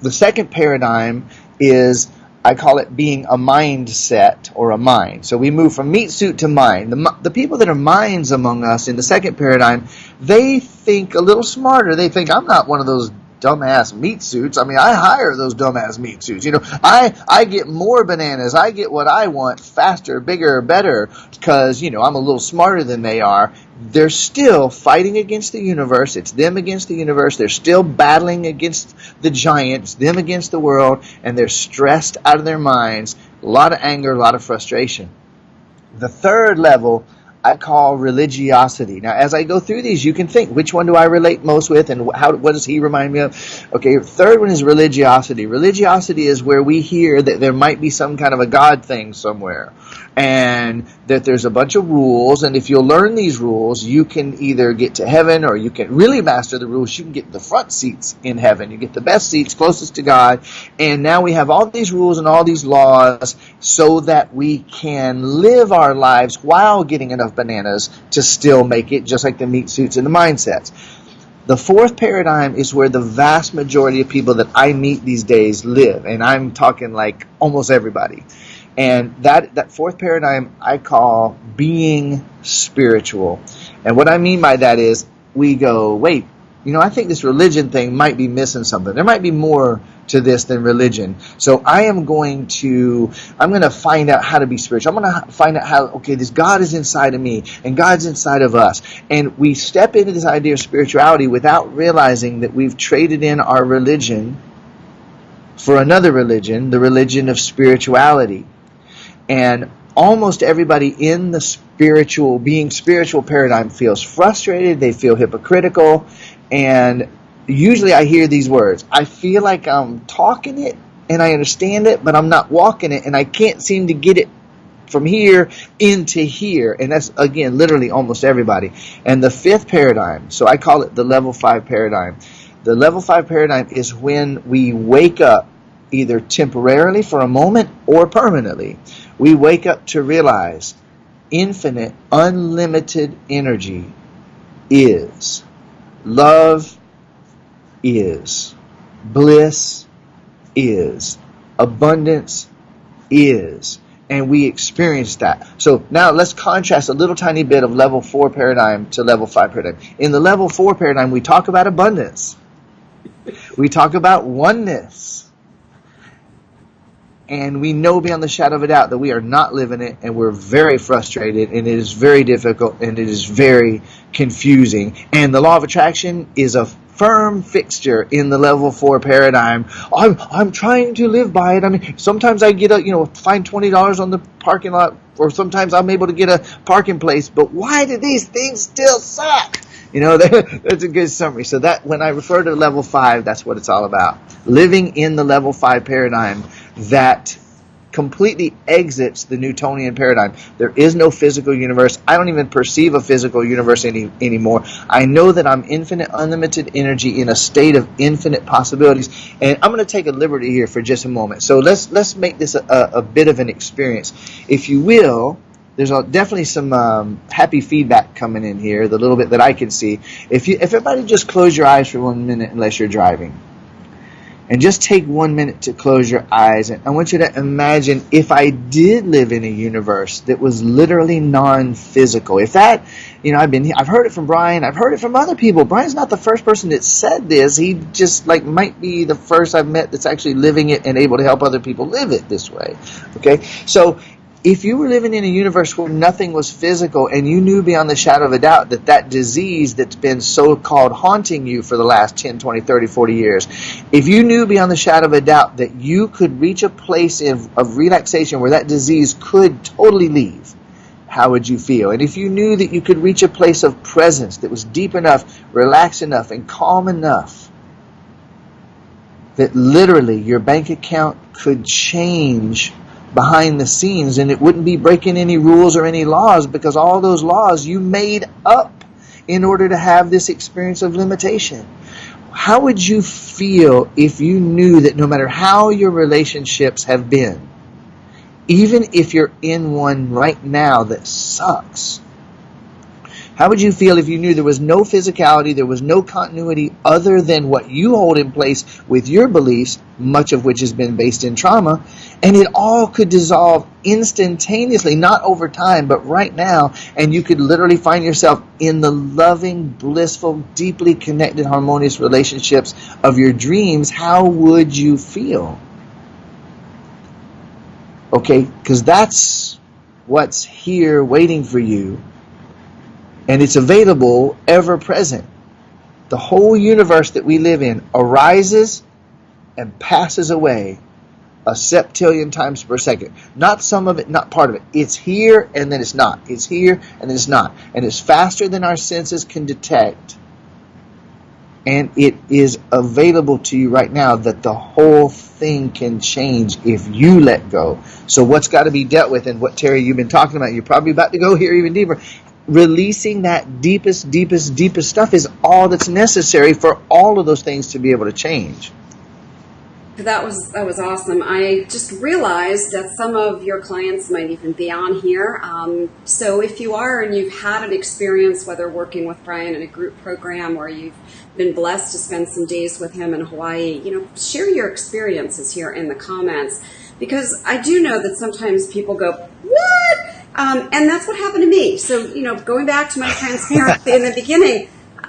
The second paradigm is I call it being a mindset or a mind. So we move from meat suit to mind. The, the people that are minds among us in the second paradigm, they think a little smarter. They think, I'm not one of those dumbass meat suits. I mean, I hire those dumbass meat suits. You know, I I get more bananas. I get what I want faster, bigger, better because, you know, I'm a little smarter than they are. They're still fighting against the universe. It's them against the universe. They're still battling against the giants, them against the world, and they're stressed out of their minds. A lot of anger, a lot of frustration. The third level I call religiosity. Now, as I go through these, you can think which one do I relate most with, and how what does he remind me of? Okay, third one is religiosity. Religiosity is where we hear that there might be some kind of a God thing somewhere, and that there's a bunch of rules, and if you'll learn these rules, you can either get to heaven or you can really master the rules. You can get the front seats in heaven. You get the best seats closest to God, and now we have all these rules and all these laws so that we can live our lives while getting enough bananas to still make it, just like the meat suits and the mindsets. The fourth paradigm is where the vast majority of people that I meet these days live, and I'm talking like almost everybody. And that, that fourth paradigm I call being spiritual. And what I mean by that is we go, wait, you know, I think this religion thing might be missing something. There might be more to this than religion. So I am going to, I'm going to find out how to be spiritual. I'm going to find out how, okay, this God is inside of me and God's inside of us. And we step into this idea of spirituality without realizing that we've traded in our religion for another religion, the religion of spirituality. And almost everybody in the spiritual, being spiritual paradigm feels frustrated, they feel hypocritical, and usually I hear these words. I feel like I'm talking it and I understand it, but I'm not walking it and I can't seem to get it from here into here. And that's, again, literally almost everybody. And the fifth paradigm, so I call it the level five paradigm. The level five paradigm is when we wake up either temporarily for a moment or permanently we wake up to realize infinite, unlimited energy is. Love is. Bliss is. Abundance is. And we experience that. So now let's contrast a little tiny bit of level 4 paradigm to level 5 paradigm. In the level 4 paradigm, we talk about abundance. We talk about oneness and we know beyond the shadow of a doubt that we are not living it and we're very frustrated and it is very difficult and it is very confusing and the law of attraction is a firm fixture in the level 4 paradigm i'm i'm trying to live by it i mean sometimes i get a you know find $20 on the parking lot or sometimes i'm able to get a parking place but why do these things still suck you know, that's a good summary. So that when I refer to level five, that's what it's all about. Living in the level five paradigm that completely exits the Newtonian paradigm. There is no physical universe. I don't even perceive a physical universe any, anymore. I know that I'm infinite, unlimited energy in a state of infinite possibilities. And I'm going to take a liberty here for just a moment. So let's let's make this a, a, bit of an experience. If you will, there's definitely some um, happy feedback coming in here, the little bit that I can see. If you, if everybody just close your eyes for one minute, unless you're driving. And just take one minute to close your eyes. And I want you to imagine if I did live in a universe that was literally non-physical. If that, you know, I've been, I've heard it from Brian. I've heard it from other people. Brian's not the first person that said this. He just like might be the first I've met that's actually living it and able to help other people live it this way. Okay. So if you were living in a universe where nothing was physical and you knew beyond the shadow of a doubt that that disease that's been so-called haunting you for the last 10, 20, 30, 40 years, if you knew beyond the shadow of a doubt that you could reach a place of, of relaxation where that disease could totally leave, how would you feel? And if you knew that you could reach a place of presence that was deep enough, relaxed enough, and calm enough, that literally your bank account could change behind the scenes and it wouldn't be breaking any rules or any laws because all those laws you made up in order to have this experience of limitation. How would you feel if you knew that no matter how your relationships have been, even if you're in one right now that sucks, How would you feel if you knew there was no physicality, there was no continuity other than what you hold in place with your beliefs, much of which has been based in trauma, and it all could dissolve instantaneously, not over time, but right now, and you could literally find yourself in the loving, blissful, deeply connected, harmonious relationships of your dreams? How would you feel? Okay, because that's what's here waiting for you and it's available ever present. The whole universe that we live in arises and passes away a septillion times per second. Not some of it, not part of it. It's here and then it's not. It's here and then it's not. And it's faster than our senses can detect. And it is available to you right now that the whole thing can change if you let go. So what's got to be dealt with and what Terry you've been talking about, you're probably about to go here even deeper, releasing that deepest, deepest, deepest stuff is all that's necessary for all of those things to be able to change. That was that was awesome. I just realized that some of your clients might even be on here. Um, so if you are and you've had an experience, whether working with Brian in a group program or you've been blessed to spend some days with him in Hawaii, you know, share your experiences here in the comments because I do know that sometimes people go, "What?" Um, and that's what happened to me. So, you know, going back to my transparency in the beginning,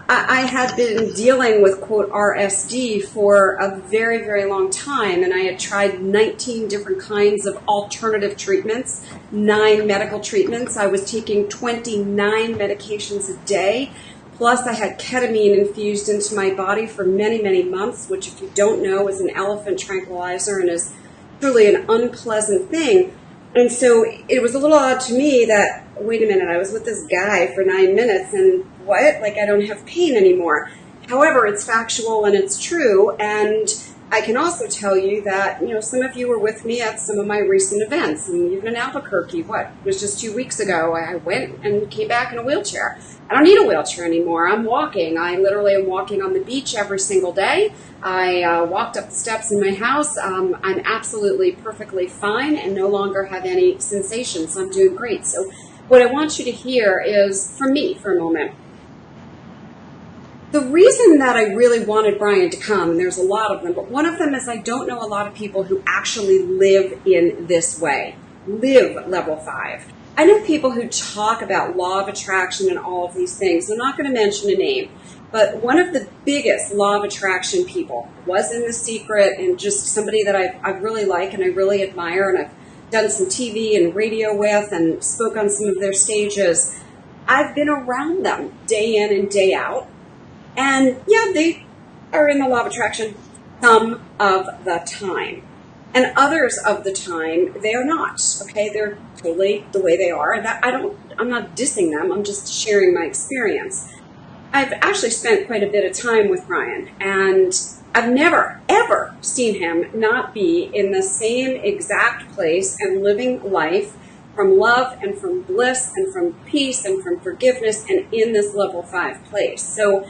I, I had been dealing with quote RSD for a very, very long time, and I had tried 19 different kinds of alternative treatments, nine medical treatments. I was taking 29 medications a day. Plus, I had ketamine infused into my body for many, many months, which, if you don't know, is an elephant tranquilizer and is truly an unpleasant thing. And so it was a little odd to me that, wait a minute, I was with this guy for nine minutes and what? Like I don't have pain anymore. However, it's factual and it's true. And I can also tell you that, you know, some of you were with me at some of my recent events, and even in Albuquerque, what, was just two weeks ago, I went and came back in a wheelchair. I don't need a wheelchair anymore. I'm walking. I literally am walking on the beach every single day. I uh, walked up the steps in my house. Um, I'm absolutely perfectly fine and no longer have any sensations. I'm doing great. So, what I want you to hear is from me for a moment the reason that I really wanted Brian to come, and there's a lot of them, but one of them is I don't know a lot of people who actually live in this way, live level five. I know people who talk about law of attraction and all of these things. I'm not going to mention a name, but one of the biggest law of attraction people was in The Secret and just somebody that I, I really like and I really admire, and I've done some TV and radio with and spoke on some of their stages. I've been around them day in and day out and yeah, they are in the law of attraction some of the time. And others of the time, they are not. Okay, they're totally the way they are. And that, I don't, I'm not dissing them, I'm just sharing my experience. I've actually spent quite a bit of time with Brian, and I've never, ever seen him not be in the same exact place and living life from love and from bliss and from peace and from forgiveness and in this level five place. So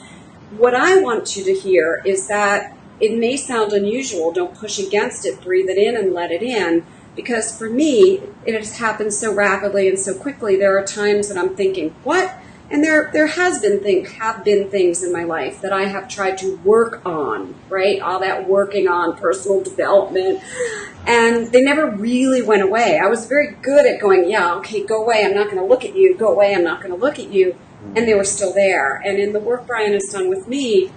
what I want you to hear is that it may sound unusual. Don't push against it. Breathe it in and let it in. Because for me, it has happened so rapidly and so quickly. There are times that I'm thinking, what? And there, there has been things, have been things in my life that I have tried to work on, right? All that working on personal development. And they never really went away. I was very good at going, yeah, okay, go away. I'm not going to look at you. Go away. I'm not going to look at you and they were still there. And in the work Brian has done with me, you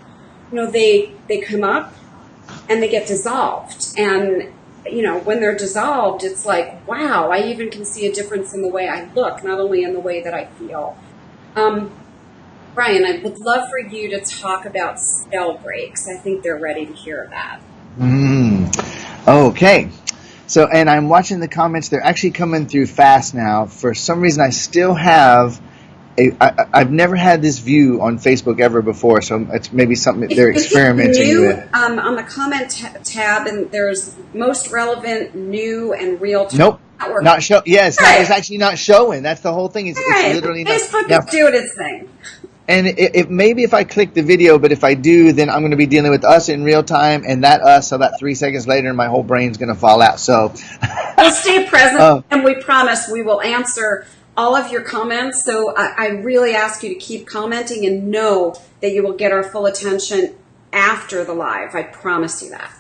know, they they come up and they get dissolved. And you know, when they're dissolved, it's like, wow, I even can see a difference in the way I look, not only in the way that I feel. Um, Brian, I would love for you to talk about spell breaks. I think they're ready to hear that. Mm, okay. So, and I'm watching the comments. They're actually coming through fast now. For some reason, I still have I, have never had this view on Facebook ever before, so it's maybe something that they're experimenting new, with. Um, on the comment tab, and there's most relevant, new, and real. Nope. Not, not show. Yeah, it's, actually not showing. That's the whole thing. It's, right. it's literally not. Facebook now, doing its thing. And it, it, maybe if I click the video, but if I do, then I'm going to be dealing with us in real time, and that us about three seconds later, my whole brain's going to fall out. So we'll stay present, uh, and we promise we will answer all of your comments. So I, I really ask you to keep commenting and know that you will get our full attention after the live. I promise you that.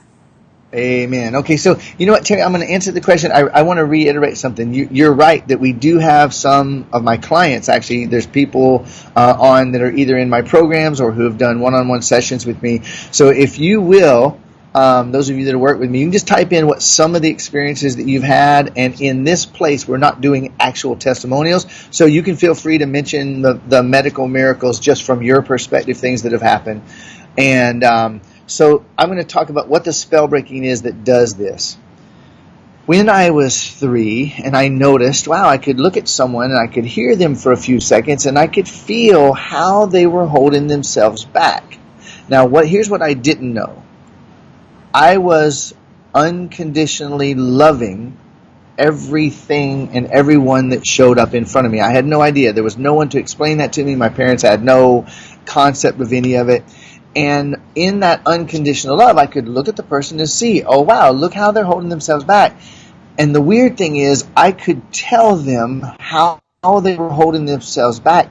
Amen. Okay, so you know what, Terry? I'm going to answer the question. I, I want to reiterate something. You, are right that we do have some of my clients. Actually, there's people uh, on that are either in my programs or who have done one-on-one sessions with me. So if you will, um, those of you that work with me, you can just type in what some of the experiences that you've had. And in this place, we're not doing actual testimonials, so you can feel free to mention the, the medical miracles just from your perspective, things that have happened. And um, so I'm going to talk about what the spell breaking is that does this. When I was three and I noticed, wow, I could look at someone and I could hear them for a few seconds and I could feel how they were holding themselves back. Now, what here's what I didn't know. I was unconditionally loving everything and everyone that showed up in front of me. I had no idea. There was no one to explain that to me. My parents had no concept of any of it. And in that unconditional love, I could look at the person and see, oh wow, look how they're holding themselves back. And the weird thing is, I could tell them how, how they were holding themselves back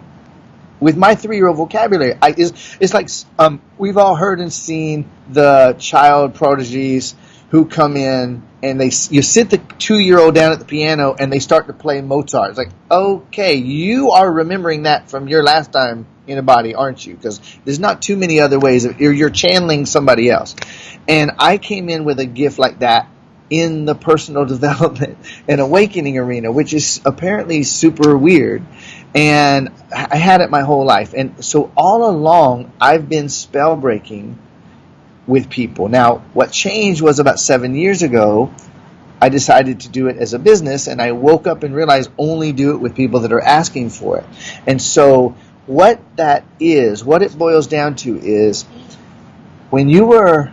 with my three-year-old vocabulary. I, it's, it's like um, we've all heard and seen the child prodigies who come in and they you sit the two-year-old down at the piano and they start to play Mozart. It's like, okay, you are remembering that from your last time in a body, aren't you? Because there's not too many other ways. Of, you're, you're channeling somebody else. And I came in with a gift like that in the personal development and awakening arena, which is apparently super weird. And I had it my whole life. And so all along, I've been spell breaking with people. Now, what changed was about seven years ago. I decided to do it as a business, and I woke up and realized only do it with people that are asking for it. And so what that is, what it boils down to is when you were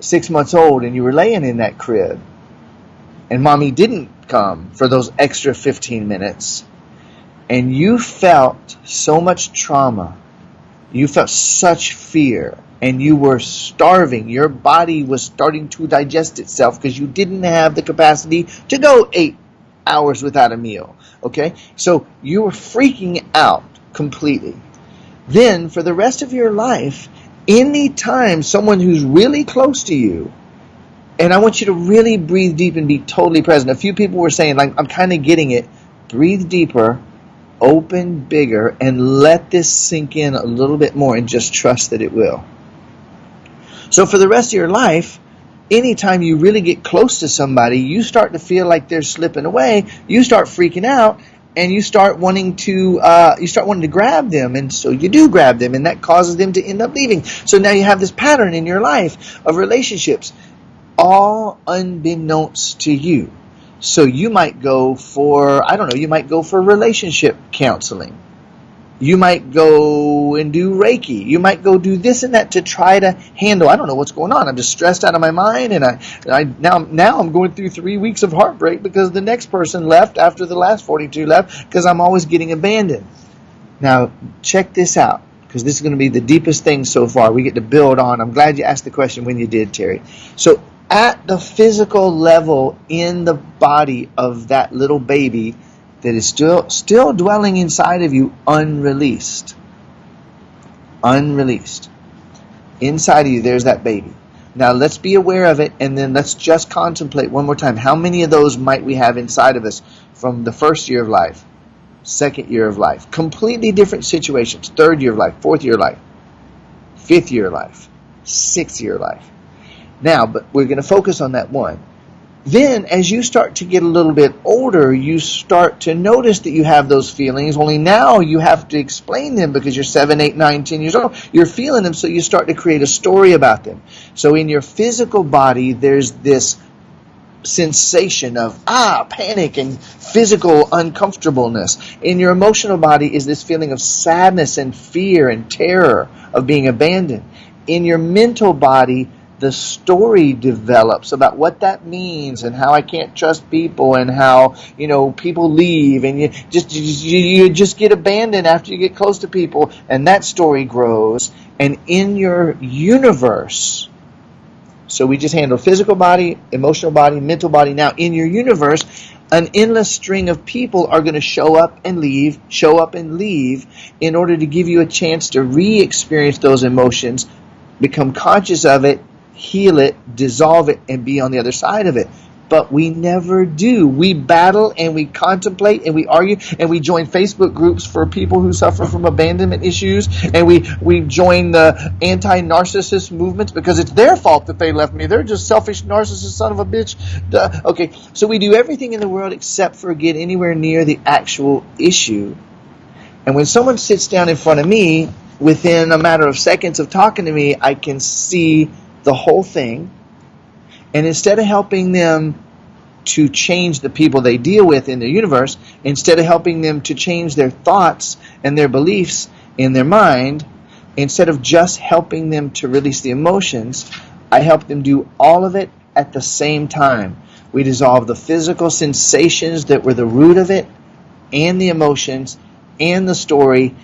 six months old and you were laying in that crib and mommy didn't come for those extra 15 minutes and you felt so much trauma, you felt such fear, and you were starving. Your body was starting to digest itself because you didn't have the capacity to go eight hours without a meal. Okay? So you were freaking out completely. Then, for the rest of your life, anytime someone who's really close to you, and I want you to really breathe deep and be totally present. A few people were saying, like, I'm kind of getting it. Breathe deeper, open bigger, and let this sink in a little bit more and just trust that it will. So, for the rest of your life, anytime you really get close to somebody, you start to feel like they're slipping away, you start freaking out, and you start wanting to uh, you start wanting to grab them. And so you do grab them and that causes them to end up leaving. So now you have this pattern in your life of relationships all unbeknownst to you so you might go for i don't know you might go for relationship counseling you might go and do Reiki. You might go do this and that to try to handle. I don't know what's going on. I'm just stressed out of my mind, and I, I now now I'm going through three weeks of heartbreak because the next person left after the last 42 left because I'm always getting abandoned. Now check this out because this is going to be the deepest thing so far. We get to build on. I'm glad you asked the question when you did, Terry. So at the physical level in the body of that little baby that is still still dwelling inside of you unreleased. Unreleased. Inside of you there's that baby. Now let's be aware of it and then let's just contemplate one more time. How many of those might we have inside of us from the first year of life, second year of life? Completely different situations. Third year of life, fourth year of life, fifth year of life, sixth year of life. Now, but we're going to focus on that one. Then, as you start to get a little bit older, you start to notice that you have those feelings. Only now you have to explain them because you're seven, eight, nine, ten years old. You're feeling them, so you start to create a story about them. So, in your physical body, there's this sensation of ah panic and physical uncomfortableness in your emotional body is this feeling of sadness and fear and terror of being abandoned in your mental body the story develops about what that means and how I can't trust people and how you know people leave and you just you, you just get abandoned after you get close to people and that story grows and in your universe so we just handle physical body, emotional body, mental body. Now in your universe, an endless string of people are going to show up and leave, show up and leave in order to give you a chance to re experience those emotions, become conscious of it, heal it, dissolve it, and be on the other side of it but we never do. We battle and we contemplate and we argue and we join Facebook groups for people who suffer from abandonment issues and we, we join the anti-narcissist movements because it's their fault that they left me. They're just selfish narcissist son of a bitch. Duh. Okay, so we do everything in the world except for get anywhere near the actual issue. And when someone sits down in front of me, within a matter of seconds of talking to me, I can see the whole thing and instead of helping them to change the people they deal with in the universe, instead of helping them to change their thoughts and their beliefs in their mind, instead of just helping them to release the emotions, I help them do all of it at the same time. We dissolve the physical sensations that were the root of it, and the emotions, and the story,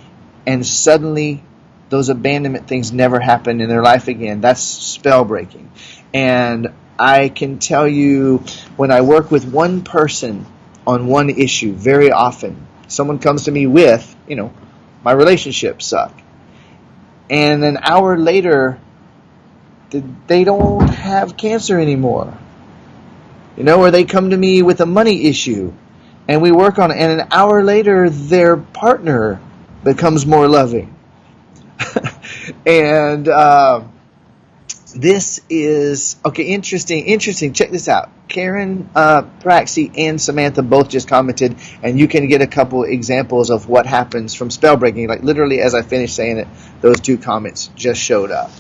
and suddenly those abandonment things never happen in their life again. That's spell breaking. And I can tell you when I work with one person on one issue very often, someone comes to me with, you know, my relationships suck. And an hour later, they don't have cancer anymore. You know, or they come to me with a money issue and we work on it, and an hour later, their partner becomes more loving. And, uh, this is okay. Interesting, interesting. Check this out. Karen uh, Praxi and Samantha both just commented, and you can get a couple examples of what happens from spell breaking. Like literally, as I finished saying it, those two comments just showed up.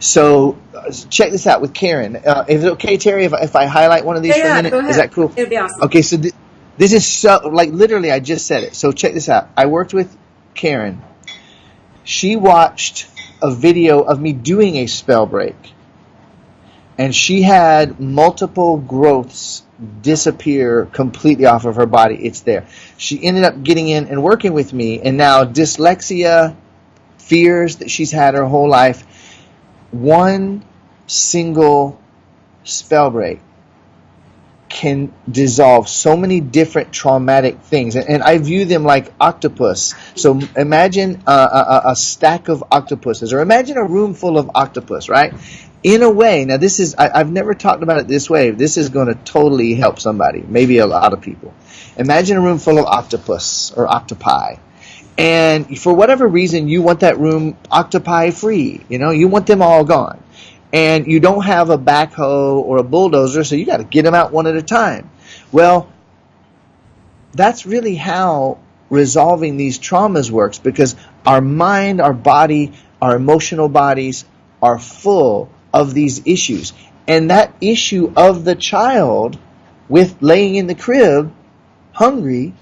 So uh, check this out with Karen. Uh, is it okay, Terry, if, if I highlight one of these yeah, for a minute? Is that cool? It'd be awesome. Okay, so th- this is so like literally, I just said it. So check this out. I worked with Karen. She watched a video of me doing a spell break. And she had multiple growths disappear completely off of her body. It's there. She ended up getting in and working with me, and now dyslexia, fears that she's had her whole life, one single spell break can dissolve so many different traumatic things. And, and I view them like octopus. So imagine a, a, a, stack of octopuses, or imagine a room full of octopus, right? In a way, now this is, I, I've never talked about it this way. This is going to totally help somebody, maybe a lot of people. Imagine a room full of octopus or octopi. And for whatever reason, you want that room octopi free. You know, you want them all gone and you don't have a backhoe or a bulldozer, so you got to get them out one at a time. Well, that's really how resolving these traumas works because our mind, our body, our emotional bodies are full of these issues. And that issue of the child with laying in the crib, hungry,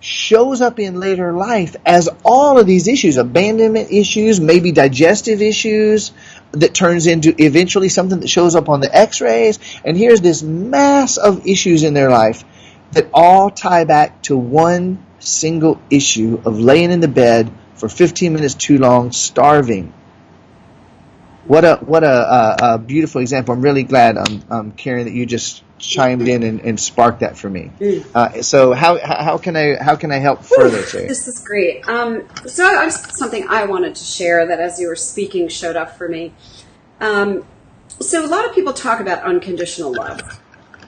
shows up in later life as all of these issues abandonment issues, maybe digestive issues, that turns into eventually something that shows up on the x-rays. And here's this mass of issues in their life that all tie back to one single issue of laying in the bed for 15 minutes too long starving. What a what a, a, a beautiful example. I'm really glad um, um, karen that you just chimed in and, and sparked that for me. Mm. Uh, so how how can I how can I help further, Terry? This is great. Um, so I something I wanted to share that as you were speaking showed up for me. Um, so a lot of people talk about unconditional love.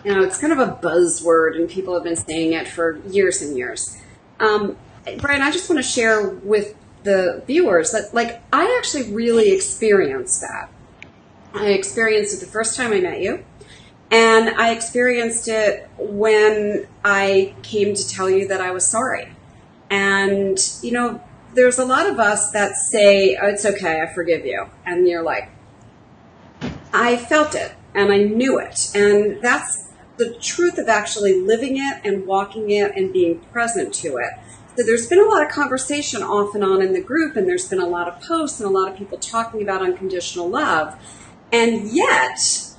You know, it's kind of a buzzword, and people have been saying it for years and years. Um, Brian, I just want to share with the viewers that, like, I actually really experienced that. I experienced it the first time I met you. And I experienced it when I came to tell you that I was sorry. And, you know, there's a lot of us that say, oh, it's okay, I forgive you. And you're like, I felt it and I knew it. And that's the truth of actually living it and walking it and being present to it. So there's been a lot of conversation off and on in the group, and there's been a lot of posts and a lot of people talking about unconditional love. And yet,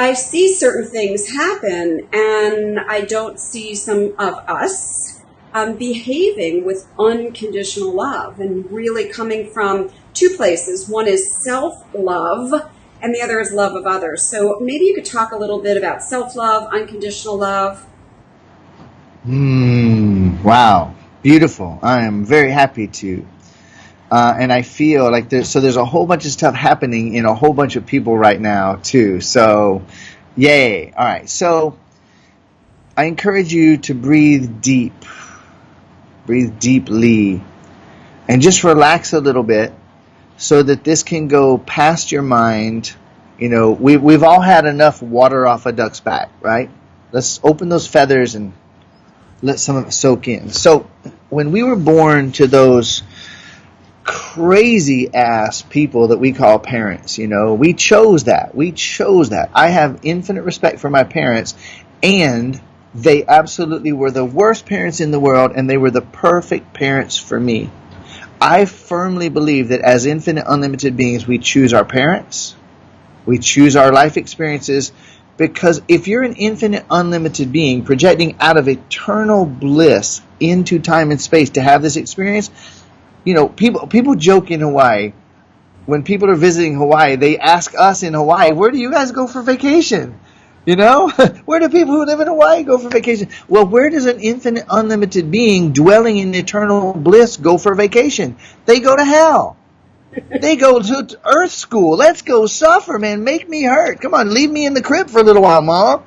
I see certain things happen and I don't see some of us um, behaving with unconditional love and really coming from two places. One is self love and the other is love of others. So maybe you could talk a little bit about self love, unconditional love. Hmm. Wow. Beautiful. I am very happy to. Uh, and I feel like there's so there's a whole bunch of stuff happening in a whole bunch of people right now too. So, yay! All right. So, I encourage you to breathe deep, breathe deeply, and just relax a little bit, so that this can go past your mind. You know, we we've all had enough water off a duck's back, right? Let's open those feathers and let some of it soak in. So, when we were born to those crazy ass people that we call parents. You know, we chose that. We chose that. I have infinite respect for my parents, and they absolutely were the worst parents in the world, and they were the perfect parents for me. I firmly believe that as infinite, unlimited beings, we choose our parents, we choose our life experiences, because if you're an infinite, unlimited being projecting out of eternal bliss into time and space to have this experience, you know, people people joke in Hawaii when people are visiting Hawaii, they ask us in Hawaii, "Where do you guys go for vacation?" You know, where do people who live in Hawaii go for vacation? Well, where does an infinite, unlimited being dwelling in eternal bliss go for vacation? They go to hell. they go to Earth school. Let's go suffer, man. Make me hurt. Come on, leave me in the crib for a little while, mom.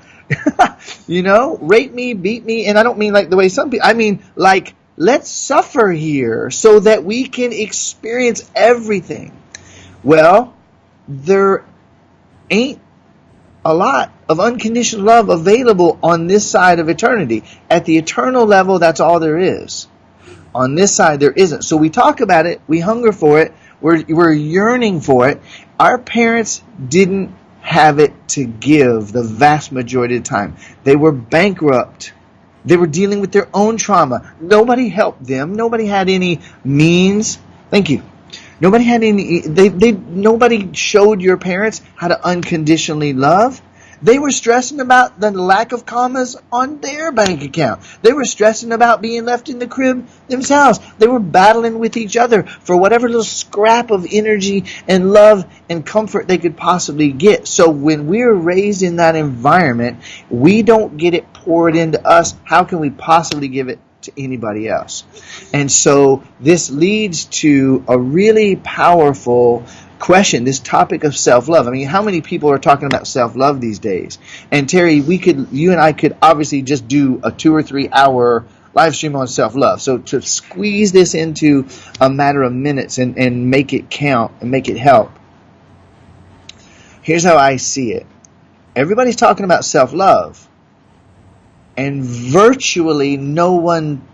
you know, rape me, beat me, and I don't mean like the way some people. I mean like Let's suffer here so that we can experience everything. Well, there ain't a lot of unconditional love available on this side of eternity. At the eternal level, that's all there is. On this side, there isn't. So we talk about it, we hunger for it, we're, we're yearning for it. Our parents didn't have it to give the vast majority of the time. They were bankrupt they were dealing with their own trauma. Nobody helped them. Nobody had any means. Thank you. Nobody had any. They, they, nobody showed your parents how to unconditionally love. They were stressing about the lack of commas on their bank account. They were stressing about being left in the crib themselves. They were battling with each other for whatever little scrap of energy and love and comfort they could possibly get. So when we're raised in that environment, we don't get it poured into us. How can we possibly give it to anybody else? And so this leads to a really powerful question, this topic of self-love. I mean, how many people are talking about self-love these days? And Terry, we could, you and I could obviously just do a two or three hour live stream on self-love. So to squeeze this into a matter of minutes and, and make it count and make it help. Here's how I see it. Everybody's talking about self-love and virtually no one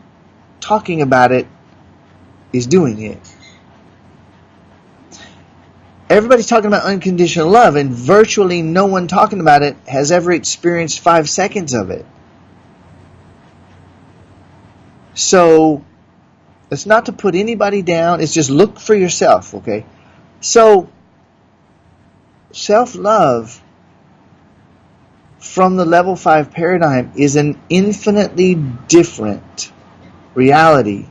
talking about it is doing it everybody's talking about unconditional love, and virtually no one talking about it has ever experienced five seconds of it. So, it's not to put anybody down, it's just look for yourself, okay? So, self love from the level 5 paradigm is an infinitely different reality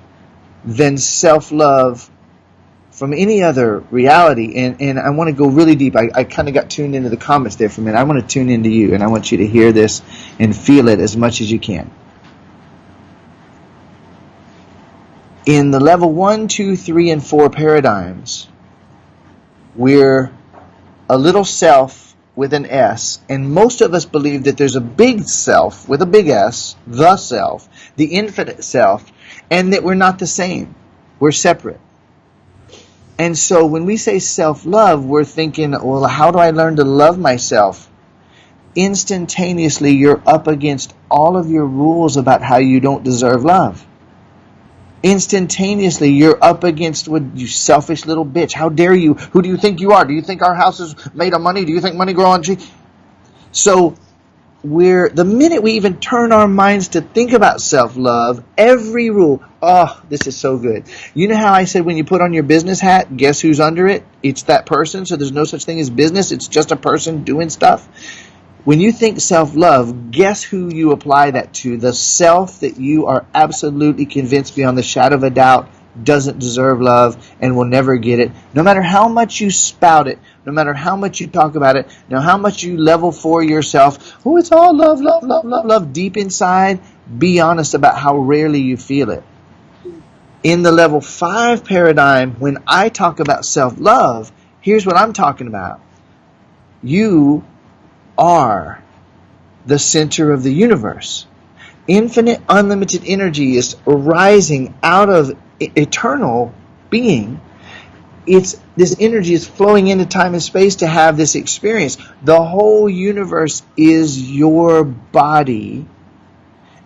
than self love from any other reality. And, and I want to go really deep. I, I kind of got tuned into the comments there for a minute. I want to tune into you, and I want you to hear this and feel it as much as you can. In the level one, two, three, and 4 paradigms, we're a little self with an S, and most of us believe that there's a big self with a big S, the self, the infinite self, and that we're not the same. We're separate. And so when we say self love, we're thinking, well, how do I learn to love myself? Instantaneously, you're up against all of your rules about how you don't deserve love. Instantaneously, you're up against what you selfish little bitch. How dare you? Who do you think you are? Do you think our house is made of money? Do you think money grows on trees? So we're the minute we even turn our minds to think about self-love, every rule, oh, this is so good. You know how I said when you put on your business hat, guess who's under it? It's that person. So there's no such thing as business. It's just a person doing stuff. When you think self-love, guess who you apply that to? The self that you are absolutely convinced beyond the shadow of a doubt doesn't deserve love and will never get it. No matter how much you spout it, no matter how much you talk about it, no how much you level for yourself, oh, it's all love, love, love, love, love, deep inside, be honest about how rarely you feel it. In the level five paradigm, when I talk about self love, here's what I'm talking about. You are the center of the universe. Infinite, unlimited energy is arising out of eternal being. It's this energy is flowing into time and space to have this experience. The whole universe is your body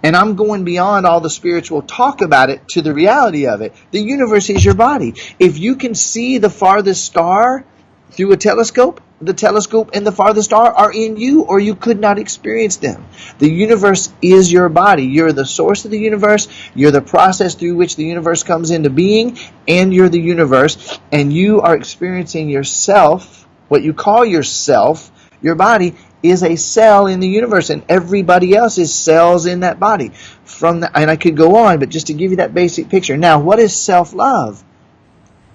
and I'm going beyond all the spiritual talk about it to the reality of it. The universe is your body. If you can see the farthest star through a telescope, the telescope and the farthest star are in you, or you could not experience them. The universe is your body. You're the source of the universe. You're the process through which the universe comes into being, and you're the universe. And you are experiencing yourself, what you call yourself, your body, is a cell in the universe, and everybody else is cells in that body. From the, and I could go on, but just to give you that basic picture. Now, what is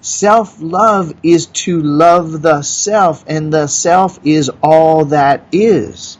self-love? Self-love is to love the self, and the self is all that is.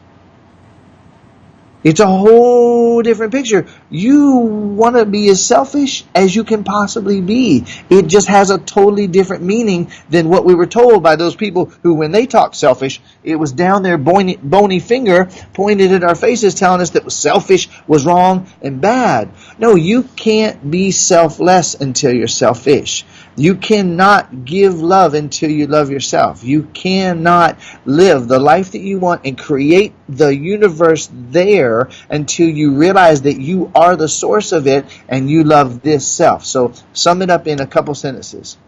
It's a whole different picture. You want to be as selfish as you can possibly be. It just has a totally different meaning than what we were told by those people who, when they talked selfish, it was down their bony, bony finger pointed at our faces telling us that selfish was wrong and bad. No, you can't be selfless until you're selfish. You cannot give love until you love yourself. You cannot live the life that you want and create the universe there until you realize that you are the source of it and you love this self. So sum it up in a couple sentences.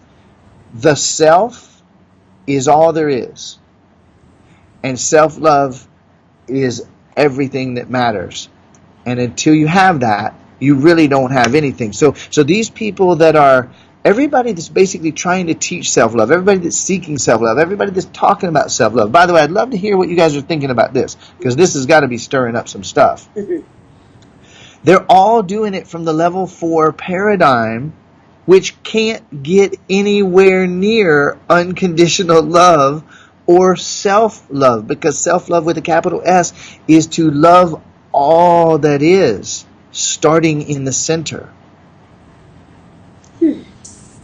The self is all there is. And self-love is everything that matters. And until you have that, you really don't have anything. So so these people that are everybody that's basically trying to teach self-love, everybody that's seeking self-love, everybody that's talking about self-love. By the way, I'd love to hear what you guys are thinking about this because this has got to be stirring up some stuff. They're all doing it from the level 4 paradigm which can't get anywhere near unconditional love or self-love because self-love with a capital S is to love all that is starting in the center.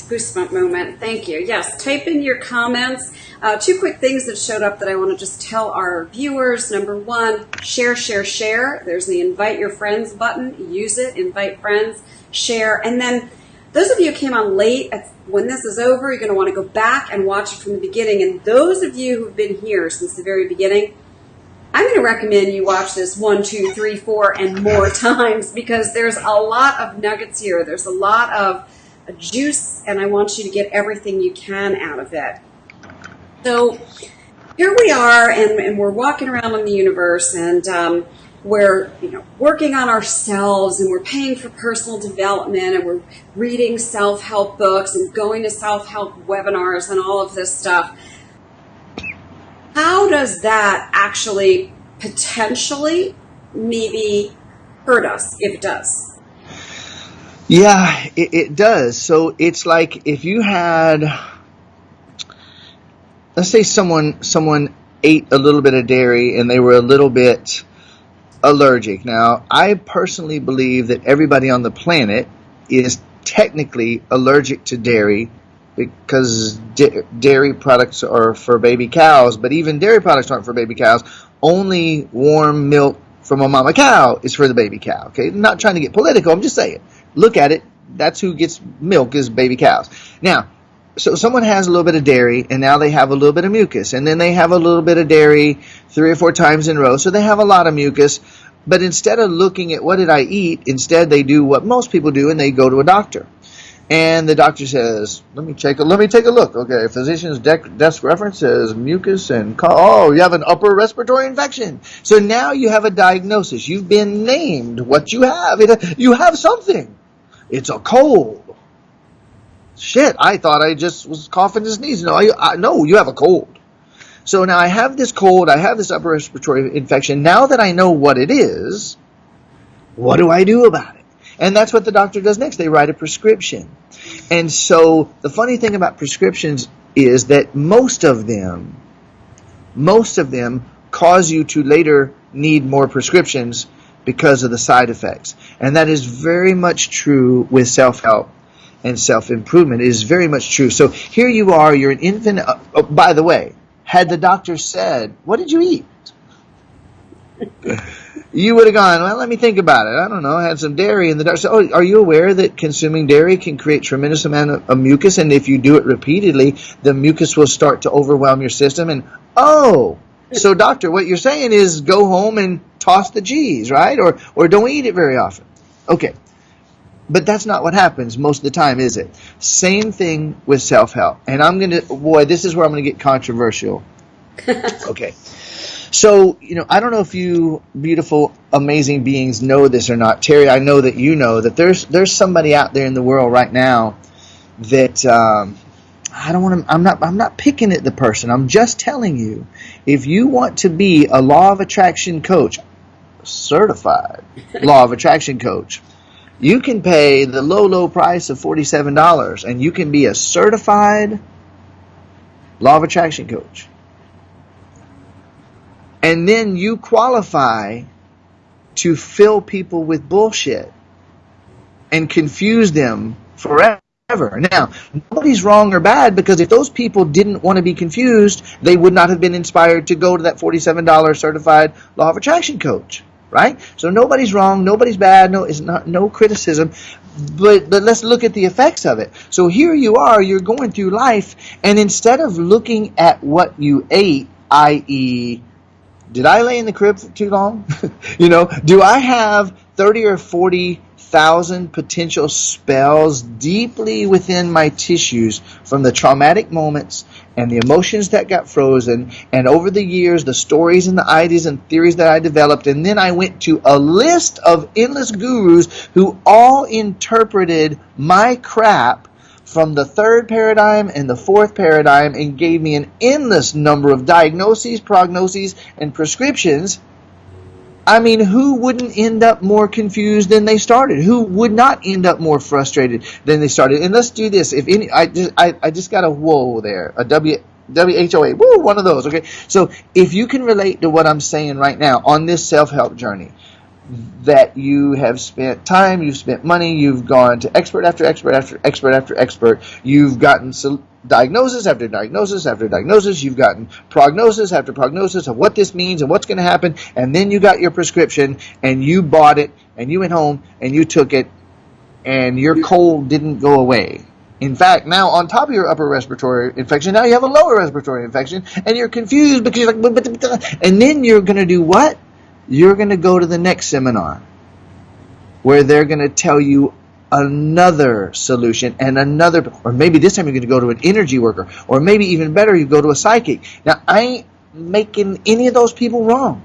Goosebump moment. Thank you. Yes, type in your comments. Uh, two quick things that showed up that I want to just tell our viewers. Number one, share, share, share. There's the invite your friends button. Use it, invite friends, share. And then those of you who came on late, when this is over, you're going to want to go back and watch it from the beginning. And those of you who've been here since the very beginning, I'm going to recommend you watch this one, two, three, four, and more times because there's a lot of nuggets here. There's a lot of juice, and I want you to get everything you can out of it. So here we are, and, and we're walking around in the universe, and um, we're you know working on ourselves, and we're paying for personal development, and we're reading self-help books, and going to self-help webinars, and all of this stuff. How does that actually potentially maybe hurt us if it does? Yeah, it, it does. So it's like if you had, let's say someone someone ate a little bit of dairy and they were a little bit allergic. Now, I personally believe that everybody on the planet is technically allergic to dairy because dairy products are for baby cows, but even dairy products aren't for baby cows. Only warm milk from a mama cow is for the baby cow. Okay, I'm not trying to get political. I'm just saying look at it, that's who gets milk is baby cows. Now, so someone has a little bit of dairy and now they have a little bit of mucus and then they have a little bit of dairy three or four times in a row so they have a lot of mucus. But instead of looking at what did I eat instead they do what most people do and they go to a doctor. And the doctor says let me check let me take a look. Okay physician's desk reference says mucus and oh you have an upper respiratory infection. So now you have a diagnosis. You've been named what you have. You have something it's a cold. Shit, I thought I just was coughing and sneezing. No, I, I, no, you have a cold. So now I have this cold, I have this upper respiratory infection. Now that I know what it is, what do I do about it? And that's what the doctor does next. They write a prescription. And so the funny thing about prescriptions is that most of them, most of them cause you to later need more prescriptions because of the side effects. And that is very much true with self help and self improvement. It is very much true. So here you are, you're an infant. Uh, oh, by the way, had the doctor said, What did you eat? you would have gone, Well, let me think about it. I don't know. I had some dairy. And the doctor said, Oh, are you aware that consuming dairy can create tremendous amount of, of mucus? And if you do it repeatedly, the mucus will start to overwhelm your system. And oh, so doctor, what you're saying is go home and toss the G's, right? Or or don't eat it very often. Okay. But that's not what happens most of the time, is it? Same thing with self help. And I'm going to, boy, this is where I'm going to get controversial. okay. So, you know, I don't know if you beautiful, amazing beings know this or not. Terry, I know that you know that there's there's somebody out there in the world right now that um, I don't want to. I'm not. I'm not picking at the person. I'm just telling you, if you want to be a law of attraction coach, certified law of attraction coach, you can pay the low, low price of forty-seven dollars, and you can be a certified law of attraction coach. And then you qualify to fill people with bullshit and confuse them forever ever. Now, nobody's wrong or bad because if those people didn't want to be confused, they would not have been inspired to go to that $47 certified law of attraction coach, right? So nobody's wrong, nobody's bad, no it's not no criticism. But but let's look at the effects of it. So here you are, you're going through life and instead of looking at what you ate, i.e. did I lay in the crib for too long? you know, do I have 30 or 40 thousand potential spells deeply within my tissues from the traumatic moments and the emotions that got frozen and over the years the stories and the ideas and theories that I developed and then I went to a list of endless gurus who all interpreted my crap from the third paradigm and the fourth paradigm and gave me an endless number of diagnoses, prognoses, and prescriptions I mean, who wouldn't end up more confused than they started? Who would not end up more frustrated than they started? And let's do this. If any, I just, I, I just got a whoa there, a W, WHOA, woo, one of those. Okay, so if you can relate to what I'm saying right now on this self-help journey, that you have spent time, you've spent money, you've gone to expert after expert after expert after expert, you've gotten diagnosis after diagnosis after diagnosis. You've gotten prognosis after prognosis of what this means and what's going to happen. And then you got your prescription and you bought it and you went home and you took it and your cold didn't go away. In fact, now on top of your upper respiratory infection, now you have a lower respiratory infection and you're confused because you're like, and then you're going to do what? You're going to go to the next seminar where they're going to tell you another solution and another or maybe this time you're going to go to an energy worker or maybe even better you go to a psychic. Now i ain't making any of those people wrong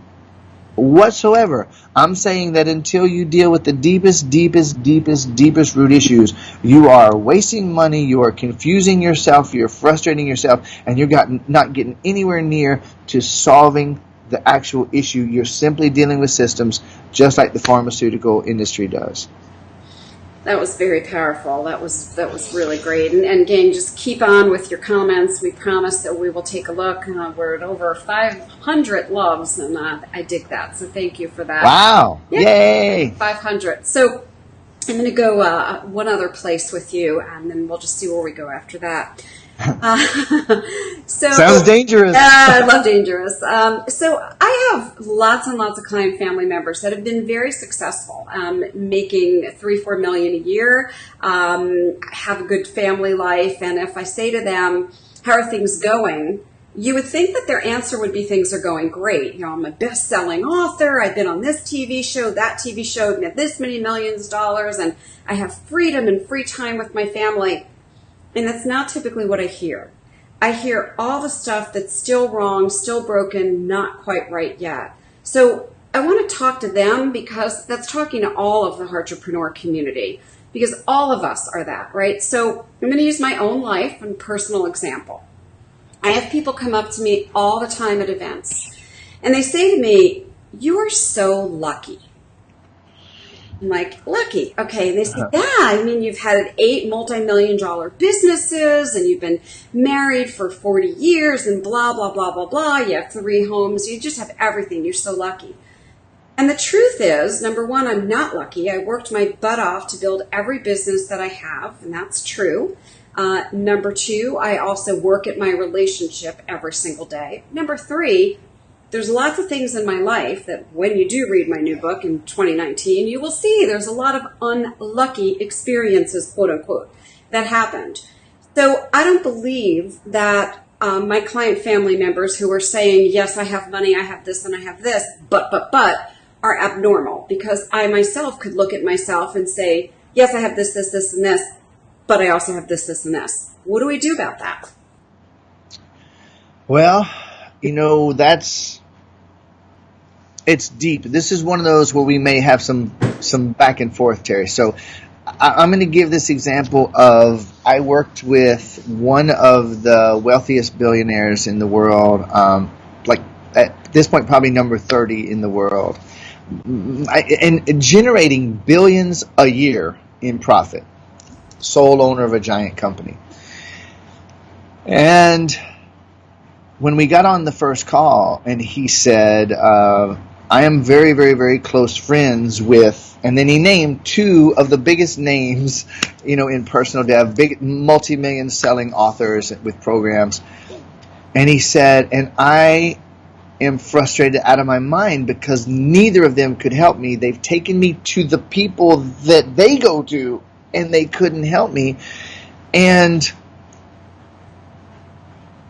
whatsoever. I'm saying that until you deal with the deepest deepest deepest deepest root issues you are wasting money you are confusing yourself you're frustrating yourself and you're got, not getting anywhere near to solving the actual issue. You're simply dealing with systems just like the pharmaceutical industry does that was very powerful. That was that was really great. And, and again, just keep on with your comments. We promise that we will take a look. Uh, we're at over 500 loves, and uh, I dig that. So thank you for that. Wow! Yeah, Yay! 500. So I'm going to go uh, one other place with you, and then we'll just see where we go after that. Uh, so sounds dangerous. uh, I love dangerous. Um, so I have lots and lots of client family members that have been very successful, um, making three, four million a year, um, have a good family life, and if I say to them, "How are things going?" You would think that their answer would be things are going great. You know, I'm a best-selling author. I've been on this TV show, that TV show, I've made this many millions of dollars, and I have freedom and free time with my family. And that's not typically what I hear. I hear all the stuff that's still wrong, still broken, not quite right yet. So I want to talk to them because that's talking to all of the entrepreneur community because all of us are that, right? So I'm going to use my own life and personal example. I have people come up to me all the time at events and they say to me, you are so lucky. I'm like, lucky. Okay. And they say, uh-huh. yeah, I mean, you've had eight multi-million dollar businesses and you've been married for 40 years and blah, blah, blah, blah, blah. You have three homes. You just have everything. You're so lucky. And the truth is, number one, I'm not lucky. I worked my butt off to build every business that I have, and that's true. Uh, number two, I also work at my relationship every single day. Number three, there's lots of things in my life that when you do read my new book in 2019, you will see there's a lot of unlucky experiences, quote unquote, that happened. So I don't believe that um, my client family members who are saying, yes, I have money, I have this, and I have this, but, but, but, are abnormal because I myself could look at myself and say, yes, I have this, this, this, and this, but I also have this, this, and this. What do we do about that? Well, you know, that's it's deep. This is one of those where we may have some some back and forth, Terry. So I, am going to give this example of I worked with one of the wealthiest billionaires in the world, um, like at this point probably number 30 in the world, and generating billions a year in profit. Sole owner of a giant company, and when we got on the first call, and he said. Uh, I am very, very, very close friends with, and then he named two of the biggest names, you know, in personal dev, big multi-million selling authors with programs. And he said, and I am frustrated out of my mind because neither of them could help me. They've taken me to the people that they go to and they couldn't help me. And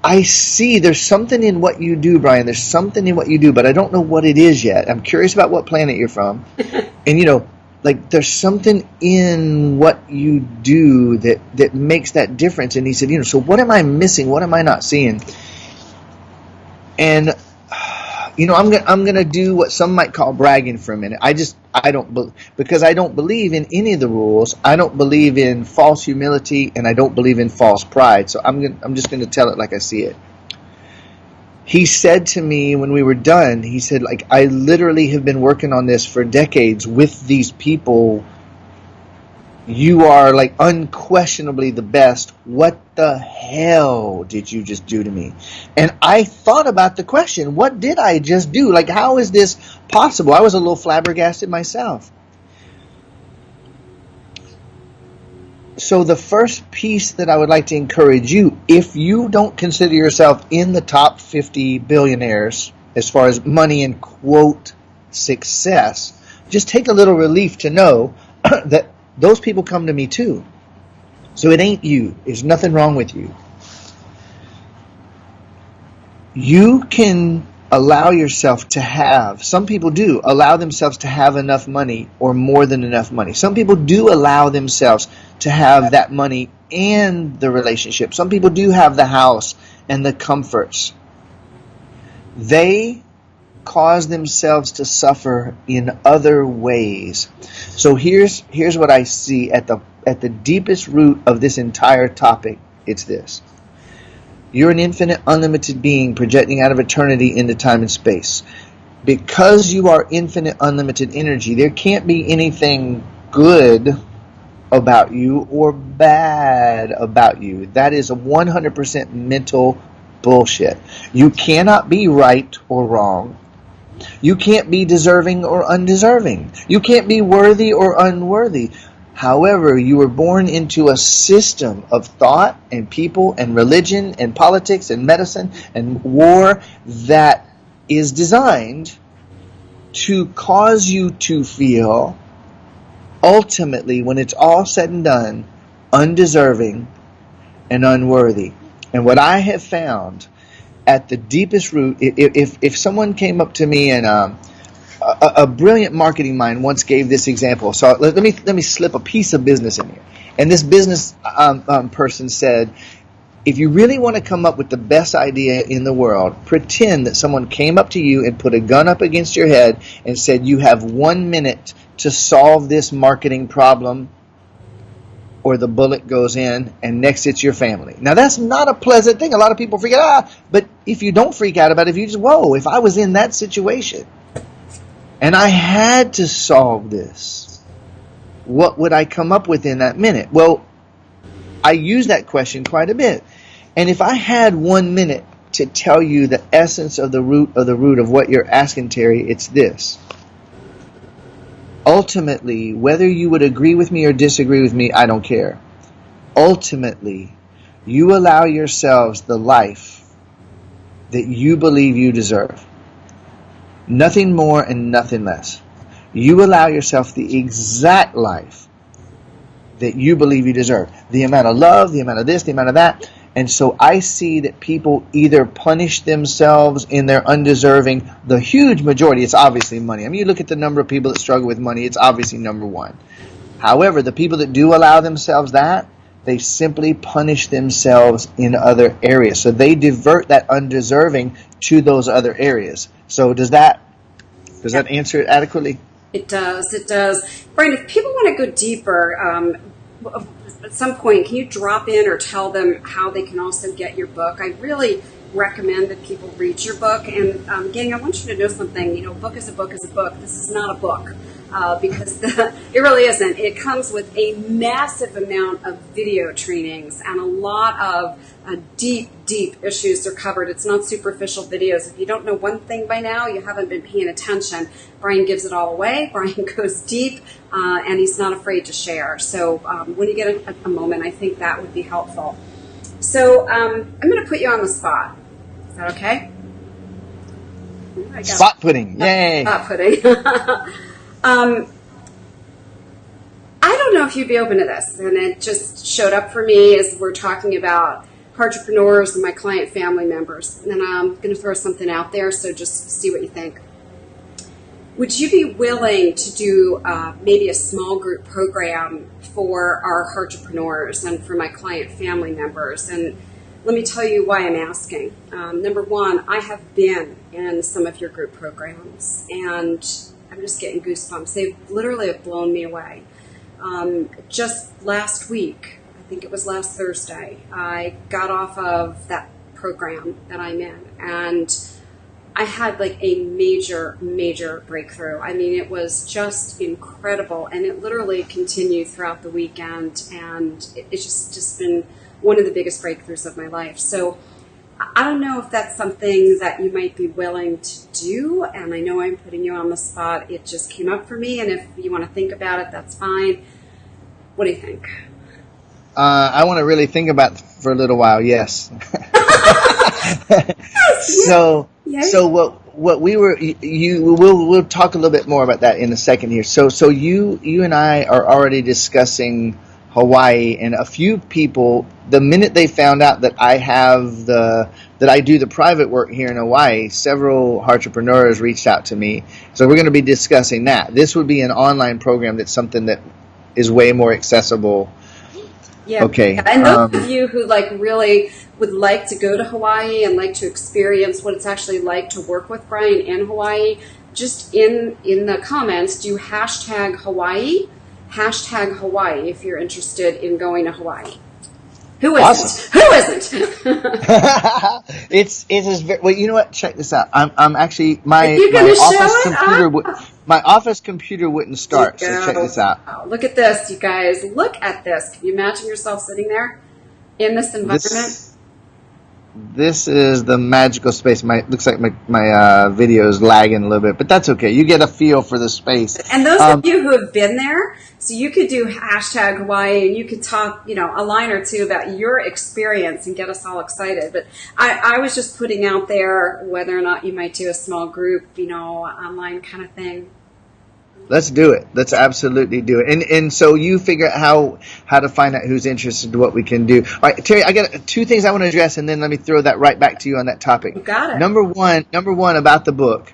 I see there's something in what you do, Brian. There's something in what you do, but I don't know what it is yet. I'm curious about what planet you're from. and you know, like there's something in what you do that that makes that difference. And he said, you know, so what am I missing? What am I not seeing? And you know, I'm gonna I'm gonna do what some might call bragging for a minute. I just I don't be, because I don't believe in any of the rules. I don't believe in false humility, and I don't believe in false pride. So I'm gonna, I'm just gonna tell it like I see it. He said to me when we were done, he said, like I literally have been working on this for decades with these people you are like unquestionably the best. What the hell did you just do to me? And I thought about the question, what did I just do? Like, how is this possible? I was a little flabbergasted myself. So, the first piece that I would like to encourage you, if you don't consider yourself in the top 50 billionaires as far as money and quote success, just take a little relief to know that those people come to me too. So it ain't you. There's nothing wrong with you. You can allow yourself to have, some people do allow themselves to have enough money or more than enough money. Some people do allow themselves to have that money and the relationship. Some people do have the house and the comforts. They cause themselves to suffer in other ways. So here's here's what I see at the at the deepest root of this entire topic. It's this. You're an infinite, unlimited being projecting out of eternity into time and space. Because you are infinite, unlimited energy, there can't be anything good about you or bad about you. That is a 100% mental bullshit. You cannot be right or wrong. You can't be deserving or undeserving. You can't be worthy or unworthy. However, you were born into a system of thought and people and religion and politics and medicine and war that is designed to cause you to feel ultimately, when it's all said and done, undeserving and unworthy. And what I have found at the deepest root, if, if, someone came up to me and um, a, a, brilliant marketing mind once gave this example. So let, let, me let me slip a piece of business in here. And this business um, um, person said, if you really want to come up with the best idea in the world, pretend that someone came up to you and put a gun up against your head and said, you have one minute to solve this marketing problem or the bullet goes in and next it's your family. Now that's not a pleasant thing. A lot of people freak out, ah, but if you don't freak out about it, if you just, whoa, if I was in that situation and I had to solve this, what would I come up with in that minute? Well, I use that question quite a bit. And if I had one minute to tell you the essence of the root of the root of what you're asking, Terry, it's this. Ultimately, whether you would agree with me or disagree with me, I don't care. Ultimately, you allow yourselves the life that you believe you deserve. Nothing more and nothing less. You allow yourself the exact life that you believe you deserve. The amount of love, the amount of this, the amount of that. And so I see that people either punish themselves in their undeserving, the huge majority, it's obviously money. I mean, you look at the number of people that struggle with money, it's obviously number one. However, the people that do allow themselves that, they simply punish themselves in other areas. So they divert that undeserving to those other areas. So does that does that answer it adequately? It does. It does. Brian, if people want to go deeper, um, at some point, can you drop in or tell them how they can also get your book? I really recommend that people read your book. And um, gang, I want you to know something. You know, book is a book is a book. This is not a book uh, because the, it really isn't. It comes with a massive amount of video trainings and a lot of uh, deep, deep issues are covered. It's not superficial videos. If you don't know one thing by now, you haven't been paying attention. Brian gives it all away. Brian goes deep, uh, and he's not afraid to share. So um, when you get a, a, moment, I think that would be helpful. So um, I'm going to put you on the spot. Is that okay? Spot pudding. Yay. Spot pudding. um, I don't know if you'd be open to this. And it just showed up for me as we're talking about entrepreneurs and my client family members. And I'm going to throw something out there, so just see what you think. Would you be willing to do uh, maybe a small group program for our entrepreneurs and for my client family members? And let me tell you why I'm asking. Um, number one, I have been in some of your group programs, and I'm just getting goosebumps. They literally have blown me away. Um, just last week, I think it was last Thursday, I got off of that program that I'm in, and I had like a major, major breakthrough. I mean, it was just incredible, and it literally continued throughout the weekend, and it's just just been one of the biggest breakthroughs of my life. So I don't know if that's something that you might be willing to do. And I know I'm putting you on the spot. It just came up for me. And if you want to think about it, that's fine. What do you think? Uh, I want to really think about for a little while. Yes. so, yes. so what what we were you we'll we'll talk a little bit more about that in a second here. So so you you and I are already discussing Hawaii, and a few people, the minute they found out that I have the that I do the private work here in Hawaii, several entrepreneurs reached out to me. So we're going to be discussing that. This would be an online program that's something that is way more accessible. Yeah. Okay. And those um, of you who like really would like to go to Hawaii and like to experience what it's actually like to work with Brian in Hawaii, just in in the comments, do hashtag Hawaii hashtag Hawaii if you're interested in going to Hawaii. Who isn't? Awesome. Who isn't? it's it is very, well. You know what? Check this out. I'm I'm actually my my office computer would my office computer wouldn't start. So check this out. Oh, look at this, you guys. Look at this. Can you imagine yourself sitting there in this environment? This, this is the magical space. My looks like my my uh, video is lagging a little bit, but that's okay. You get a feel for the space. And those um, of you who have been there, so you could do hashtag Hawaii, and you could talk, you know, a line or two about your experience and get us all excited. But I, I was just putting out there whether or not you might do a small group, you know, online kind of thing. Let's do it. Let's absolutely do it. And and so you figure out how how to find out who's interested, what we can do. All right, Terry, I got two things I want to address, and then let me throw that right back to you on that topic. You got it. Number one, number one about the book.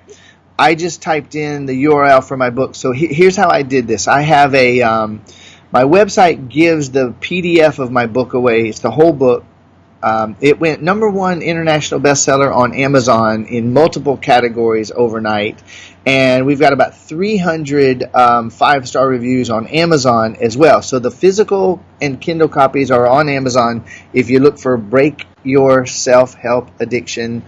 I just typed in the URL for my book. So he, here's how I did this. I have a um, my website gives the PDF of my book away. It's the whole book um, it went number one international bestseller on Amazon in multiple categories overnight. And we've got about 300 um, five star reviews on Amazon as well. So the physical and Kindle copies are on Amazon if you look for Break Your Self Help Addiction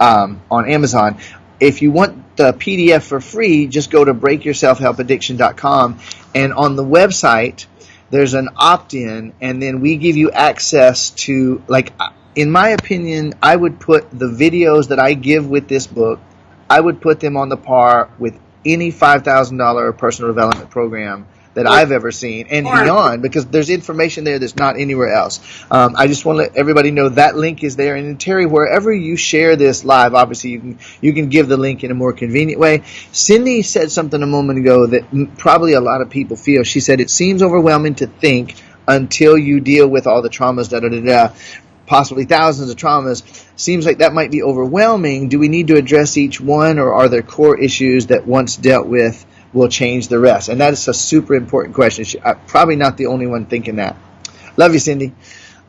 um, on Amazon. If you want the PDF for free, just go to breakyourselfhelpaddiction.com. And on the website, there's an opt-in and then we give you access to like in my opinion i would put the videos that i give with this book i would put them on the par with any five thousand dollar personal development program that I've ever seen and Or- beyond because there's information there that's not anywhere else. Um, I just want to let everybody know that link is there. And Terry, wherever you share this live, obviously you can you can give the link in a more convenient way. Cindy said something a moment ago that m- probably a lot of people feel. She said it seems overwhelming to think until you deal with all the traumas, da da da da. Possibly thousands of traumas. Seems like that might be overwhelming. Do we need to address each one, or are there core issues that once dealt with will change the rest? And that is a super important question. She, I'm probably not the only one thinking that. Love you, Cindy.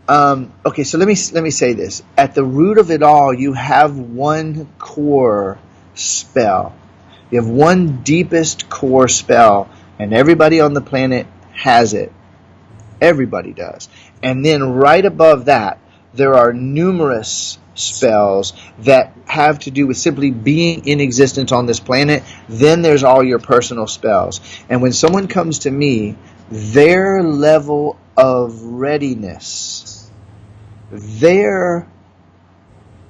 Um, okay, so let me let me say this. At the root of it all, you have one core spell. You have one deepest core spell, and everybody on the planet has it. Everybody does. And then right above that, there are numerous spells that have to do with simply being in existence on this planet. Then there's all your personal spells. And when someone comes to me, their level of readiness, their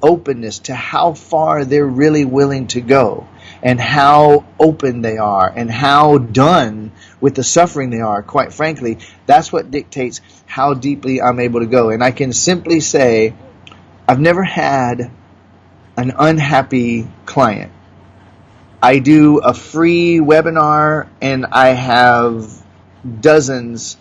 openness to how far they're really willing to go and how open they are and how done with the suffering they are quite frankly that's what dictates how deeply I'm able to go. And I can simply say I've never had an unhappy client. I do a free webinar and I have dozens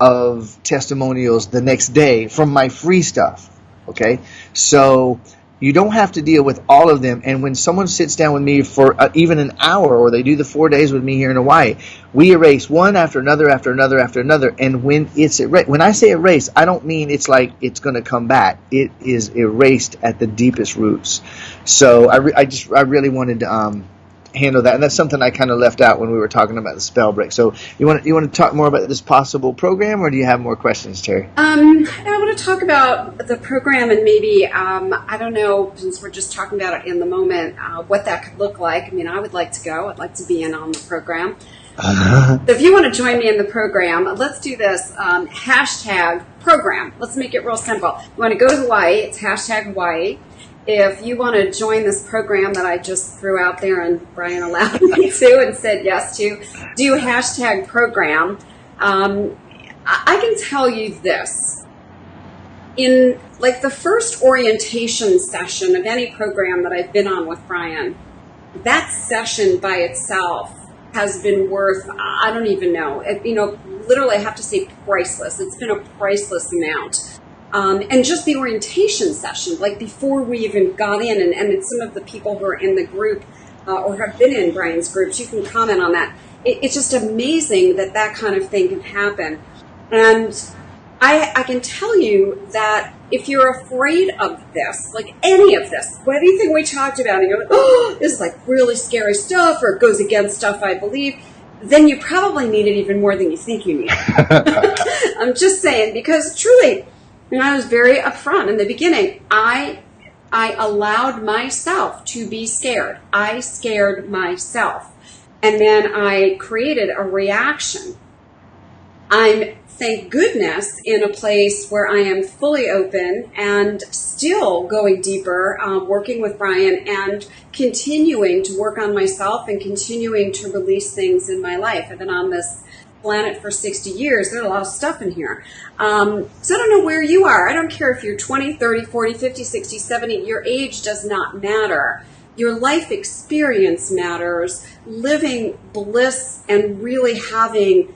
of testimonials the next day from my free stuff okay? So you don't have to deal with all of them. And when someone sits down with me for uh, even an hour or they do the four days with me here in hawaii we erase one after another after another after another. And when it's erased when i say erase i don't mean it's like it's going to come back. It is erased at the deepest roots. So i, re- I just i really wanted to um, handle that and that's something i kind of left out when we were talking about the spell break so you want to you want to talk more about this possible program or do you have more questions terry Um, I want to talk about the program and maybe, um, I don't know, since we're just talking about it in the moment, uh, what that could look like. I mean, I would like to go. I'd like to be in on the program. So if you want to join me in the program, let's do this. Um, hashtag program. Let's make it real simple. You want to go to Hawaii, it's hashtag Hawaii. If you want to join this program that I just threw out there and Brian allowed me to and said yes to, do hashtag program. Um, I I can tell you this. In like the first orientation session of any program that I've been on with Brian, that session by itself has been worth I don't even know. You know, literally I have to say priceless. It's been a priceless amount. Um, and just the orientation session, like before we even got in, and, and some of the people who are in the group uh, or have been in Brian's groups, you can comment on that. It, it's just amazing that that kind of thing can happen. And I, I can tell you that if you're afraid of this, like any of this, anything we talked about, and you're like, oh, this is like really scary stuff, or it goes against stuff I believe, then you probably need it even more than you think you need it. I'm just saying, because truly, you know, I was very upfront in the beginning. I I allowed myself to be scared. I scared myself. And then I created a reaction. I'm, thank goodness, in a place where I am fully open and still going deeper, um, working with Brian and continuing to work on myself and continuing to release things in my life. I've been on this planet for 60 years. There's a lot of stuff in here. Um, so I don't know where you are. I don't care if you're 20, 30, 40, 50, 60, 70. Your age does not matter. Your life experience matters. Living bliss and really having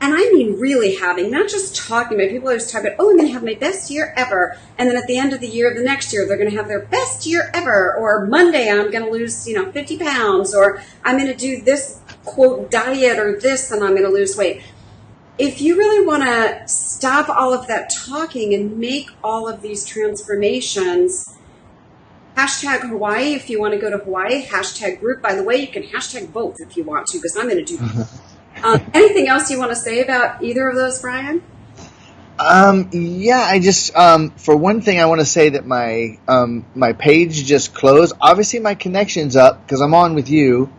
and I mean really having, not just talking about people always talk about, oh, I'm going to have my best year ever. And then at the end of the year, the next year, they're going to have their best year ever. Or Monday, I'm going to lose, you know, 50 pounds. Or I'm going to do this quote diet or this and I'm going to lose weight. If you really want to stop all of that talking and make all of these transformations, hashtag Hawaii if you want to go to Hawaii, hashtag group. By the way, you can hashtag both if you want to, because I'm going to do um, anything else you want to say about either of those, Brian? Um, yeah, I just um, for one thing, I want to say that my um, my page just closed. Obviously, my connection's up because I'm on with you.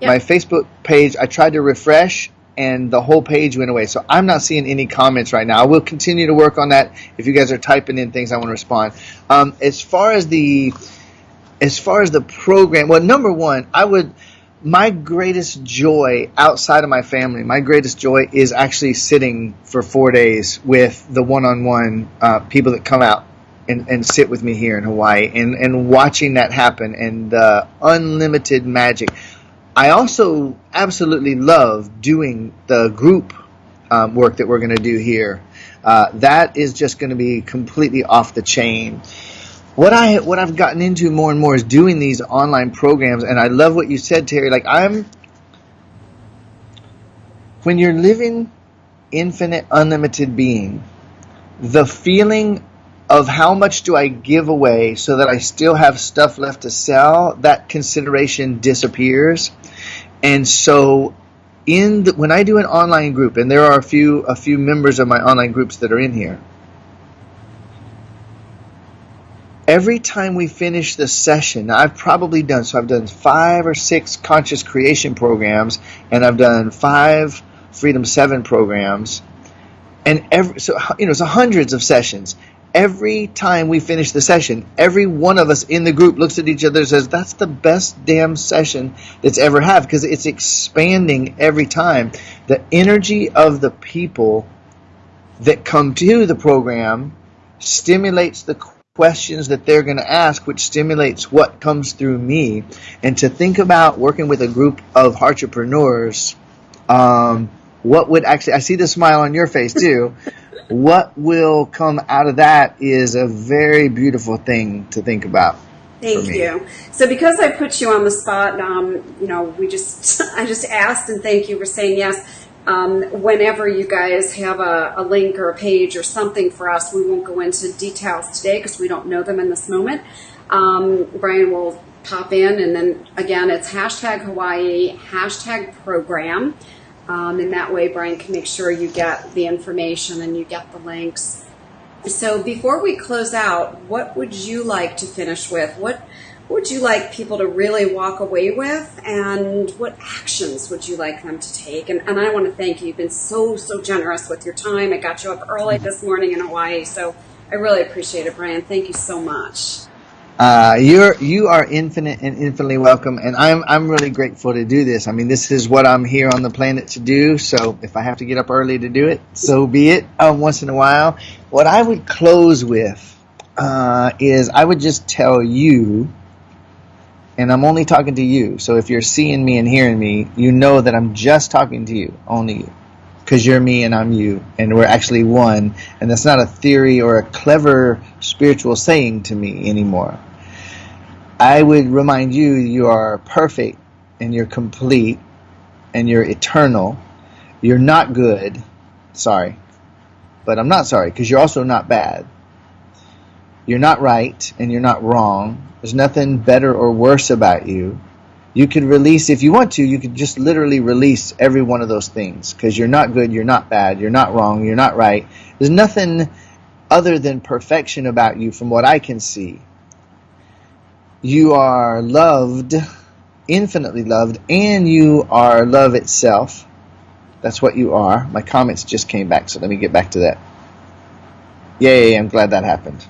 Yep. My Facebook page, I tried to refresh, and the whole page went away. So I'm not seeing any comments right now. I will continue to work on that. If you guys are typing in things, I want to respond. Um, as far as the as far as the program, well, number one, I would my greatest joy outside of my family, my greatest joy is actually sitting for four days with the one-on-one uh, people that come out and, and sit with me here in Hawaii and, and watching that happen and the unlimited magic. I also absolutely love doing the group um, work that we're going to do here. Uh, that is just going to be completely off the chain what I what I've gotten into more and more is doing these online programs, and I love what you said, Terry. Like I'm, when you're living infinite, unlimited being, the feeling of how much do I give away so that I still have stuff left to sell, that consideration disappears, and so in the, when I do an online group, and there are a few a few members of my online groups that are in here every time we finish the session, I've probably done so. I've done five or six conscious creation programs, and I've done five Freedom Seven programs, and every so you know so hundreds of sessions. Every time we finish the session, every one of us in the group looks at each other and says, "That's the best damn session that's ever had," because it's expanding every time. The energy of the people that come to the program stimulates the questions that they're going to ask, which stimulates what comes through me. And to think about working with a group of entrepreneurs, um, what would actually, I see the smile on your face too. What will come out of that is a very beautiful thing to think about. Thank you. So because I put you on the spot, um, you know, we just, I just asked and thank you for saying yes um, whenever you guys have a, a, link or a page or something for us, we won't go into details today because we don't know them in this moment. Um, Brian will pop in and then again, it's hashtag Hawaii, hashtag program. Um, and that way Brian can make sure you get the information and you get the links. So before we close out, what would you like to finish with? What would you like people to really walk away with and what actions would you like them to take? And, and I want to thank you. You've been so, so generous with your time. I got you up early this morning in Hawaii, so I really appreciate it, Brian. Thank you so much. Uh, you're you are infinite and infinitely welcome, and I'm I'm really grateful to do this. I mean, this is what I'm here on the planet to do. So if I have to get up early to do it, so be it. Um, once in a while, what I would close with uh, is I would just tell you and I'm only talking to you. So if you're seeing me and hearing me, you know that I'm just talking to you, only you. Because you're me and I'm you, and we're actually one. And that's not a theory or a clever spiritual saying to me anymore. I would remind you you are perfect and you're complete and you're eternal. You're not good. Sorry. But I'm not sorry because you're also not bad. You're not right and you're not wrong there's nothing better or worse about you. You could release, if you want to, you could just literally release every one of those things because you're not good, you're not bad, you're not wrong, you're not right. There's nothing other than perfection about you from what I can see. You are loved, infinitely loved, and you are love itself. That's what you are. My comments just came back, so let me get back to that. Yay, I'm glad that happened.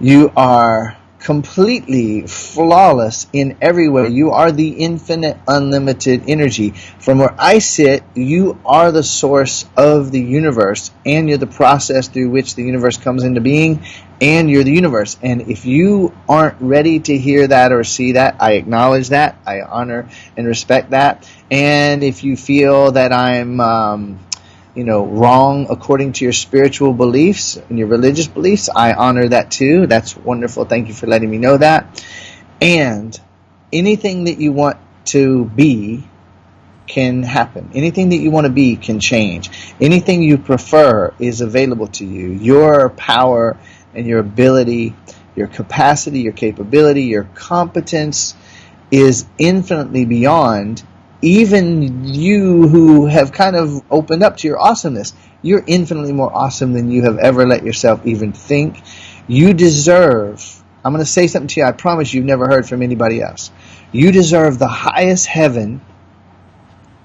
You are completely flawless in every way. You are the infinite, unlimited energy. From where I sit, you are the source of the universe, and you're the process through which the universe comes into being, and you're the universe. And if you aren't ready to hear that or see that, I acknowledge that, I honor and respect that. And if you feel that I'm um, you know, wrong according to your spiritual beliefs and your religious beliefs, I honor that too. That's wonderful. Thank you for letting me know that. And anything that you want to be can happen. Anything that you want to be can change. Anything you prefer is available to you. Your power and your ability, your capacity, your capability, your competence is infinitely beyond even you who have kind of opened up to your awesomeness, you're infinitely more awesome than you have ever let yourself even think. You deserve, I'm going to say something to you I promise you've never heard from anybody else. You deserve the highest heaven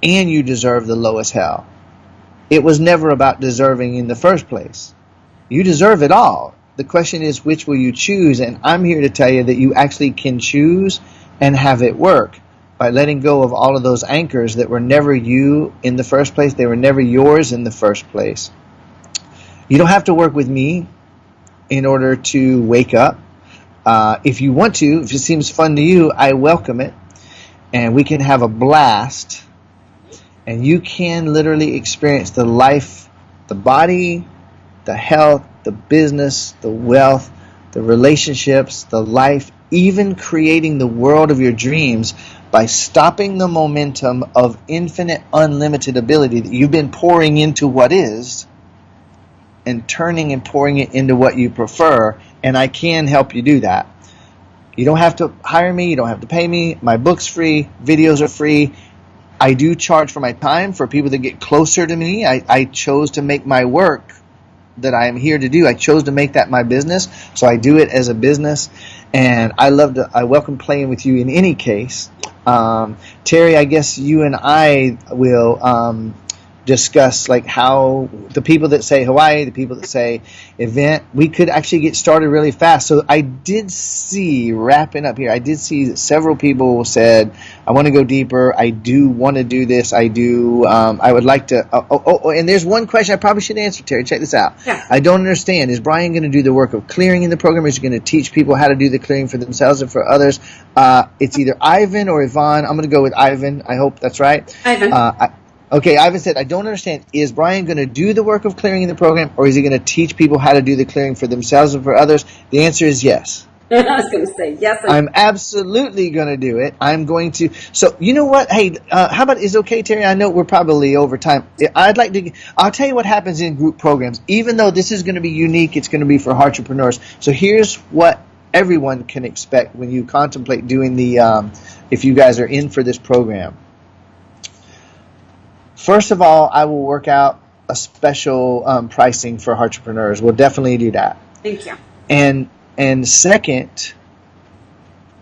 and you deserve the lowest hell. It was never about deserving in the first place. You deserve it all. The question is, which will you choose? And I'm here to tell you that you actually can choose and have it work by letting go of all of those anchors that were never you in the first place. They were never yours in the first place. You don't have to work with me in order to wake up. Uh, if you want to, if it seems fun to you, I welcome it. And we can have a blast. And you can literally experience the life, the body, the health, the business, the wealth, the relationships, the life, even creating the world of your dreams by stopping the momentum of infinite, unlimited ability that you've been pouring into what is and turning and pouring it into what you prefer. And I can help you do that. You don't have to hire me, you don't have to pay me. My book's free, videos are free. I do charge for my time for people that get closer to me. I, I chose to make my work that I am here to do. I chose to make that my business, so I do it as a business, and I love to. I welcome playing with you in any case. Um, Terry, I guess you and I will um, discuss like how the people that say Hawaii, the people that say event, we could actually get started really fast. So I did see wrapping up here. I did see that several people said, "I want to go deeper. I do want to do this. I do. Um, I would like to." Oh, oh, oh, and there's one question I probably should answer, Terry. Check this out. Yeah. I don't understand. Is Brian going to do the work of clearing in the program? Is he going to teach people how to do the clearing for themselves and for others? Uh, it's either Ivan or Yvonne. I'm going to go with Ivan. I hope that's right. Ivan. Uh, I, Okay, Ivan said, I don't understand. Is Brian going to do the work of clearing in the program, or is he going to teach people how to do the clearing for themselves and for others? The answer is yes. I was going to say yes. I- I'm absolutely going to do it. I'm going to. So you know what? Hey, uh, how about is okay, Terry? I know we're probably over time. I'd like to. I'll tell you what happens in group programs. Even though this is going to be unique, it's going to be for entrepreneurs. So here's what everyone can expect when you contemplate doing the. Um, if you guys are in for this program. First of all, I will work out a special um, pricing for entrepreneurs. We'll definitely do that. Thank you. And and second,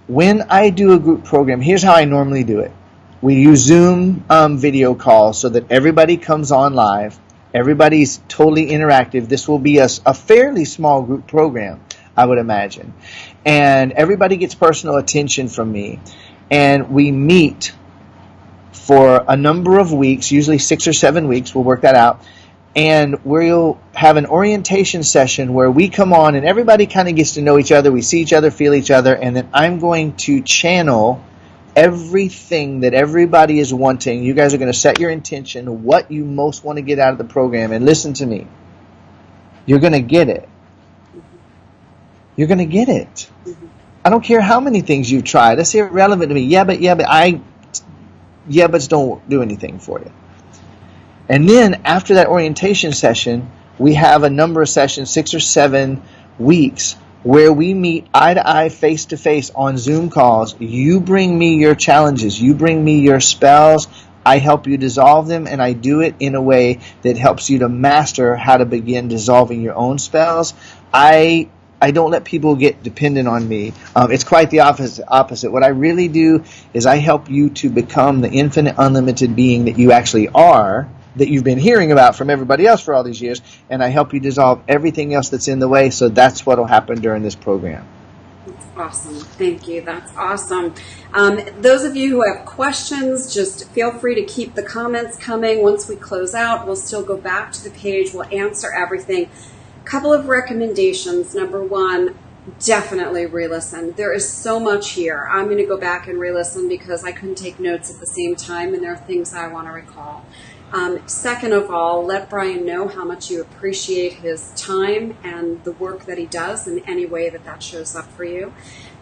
when I do a group program, here's how I normally do it. We use Zoom um, video calls so that everybody comes on live. Everybody's totally interactive. This will be a, a fairly small group program, I would imagine. And everybody gets personal attention from me. And we meet for a number of weeks, usually six or seven weeks. We'll work that out. And we'll have an orientation session where we come on and everybody kind of gets to know each other. We see each other, feel each other, and then I'm going to channel everything that everybody is wanting. You guys are going to set your intention, what you most want to get out of the program, and listen to me. You're going to get it. You're going to get it. I don't care how many things you've tried. That's irrelevant to me. Yeah, but yeah, but I yeah buts don't do anything for you. And then after that orientation session, we have a number of sessions, six or seven weeks, where we meet eye to eye, face to face on Zoom calls. You bring me your challenges, you bring me your spells. I help you dissolve them, and I do it in a way that helps you to master how to begin dissolving your own spells. I I don't let people get dependent on me. Um, it's quite the opposite. Opposite. What I really do is I help you to become the infinite, unlimited being that you actually are, that you've been hearing about from everybody else for all these years, and I help you dissolve everything else that's in the way. So that's what will happen during this program. Awesome. Thank you. That's awesome. Um, those of you who have questions, just feel free to keep the comments coming. Once we close out, we'll still go back to the page. We'll answer everything couple of recommendations. Number one, definitely re-listen. There is so much here. I'm going to go back and re-listen because I couldn't take notes at the same time, and there are things I want to recall. Um, second of all, let Brian know how much you appreciate his time and the work that he does in any way that that shows up for you.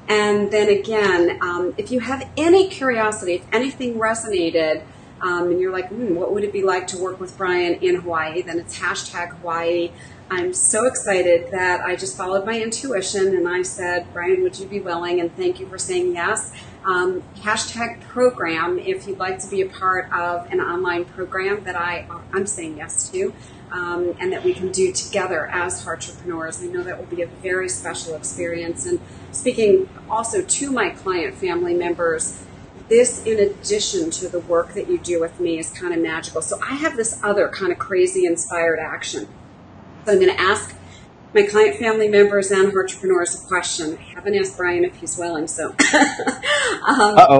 And then again, um, if you have any curiosity, if anything resonated, um, and you're like, hmm, what would it be like to work with Brian in Hawaii? Then it's hashtag Hawaii I'm so excited that I just followed my intuition and I said, Brian, would you be willing? And thank you for saying yes. Um, hashtag program if you'd like to be a part of an online program that I, I'm saying yes to. Um, and that we can do together as entrepreneurs. I know that will be a very special experience. And speaking also to my client family members, this, in addition to the work that you do with me, is kind of magical. So I have this other kind of crazy inspired action so I'm going to ask my client family members and entrepreneurs a question. I haven't asked Brian if he's willing, so um,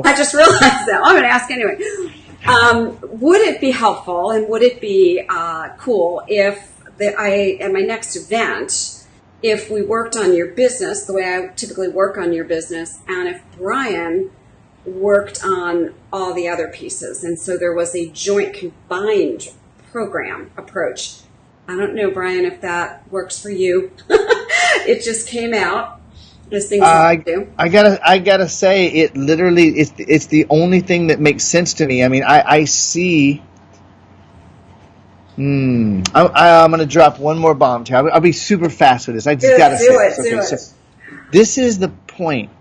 I just realized that. I'm going to ask anyway. Um, would it be helpful and would it be uh, cool if the, I at my next event, if we worked on your business the way I typically work on your business, and if Brian worked on all the other pieces, and so there was a joint combined program approach I don't know, Brian, if that works for you. it just came out. Things I, do. I gotta, I gotta say, it literally, it's, it's the only thing that makes sense to me. I mean, I, I see. Hmm. I, am gonna drop one more bomb to I'll, I'll, be super fast with this. I just do gotta it, say do it. Okay, do so this is the point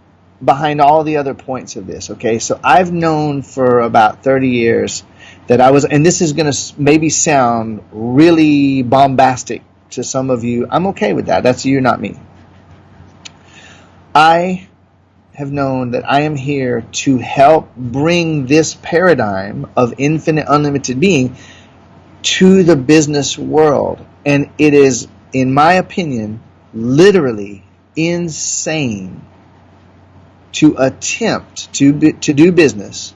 behind all the other points of this. Okay, so I've known for about 30 years that I was, and this is going to maybe sound really bombastic to some of you. I'm okay with that. That's you, not me. I have known that I am here to help bring this paradigm of infinite, unlimited being to the business world. And it is, in my opinion, literally insane to attempt to, to do business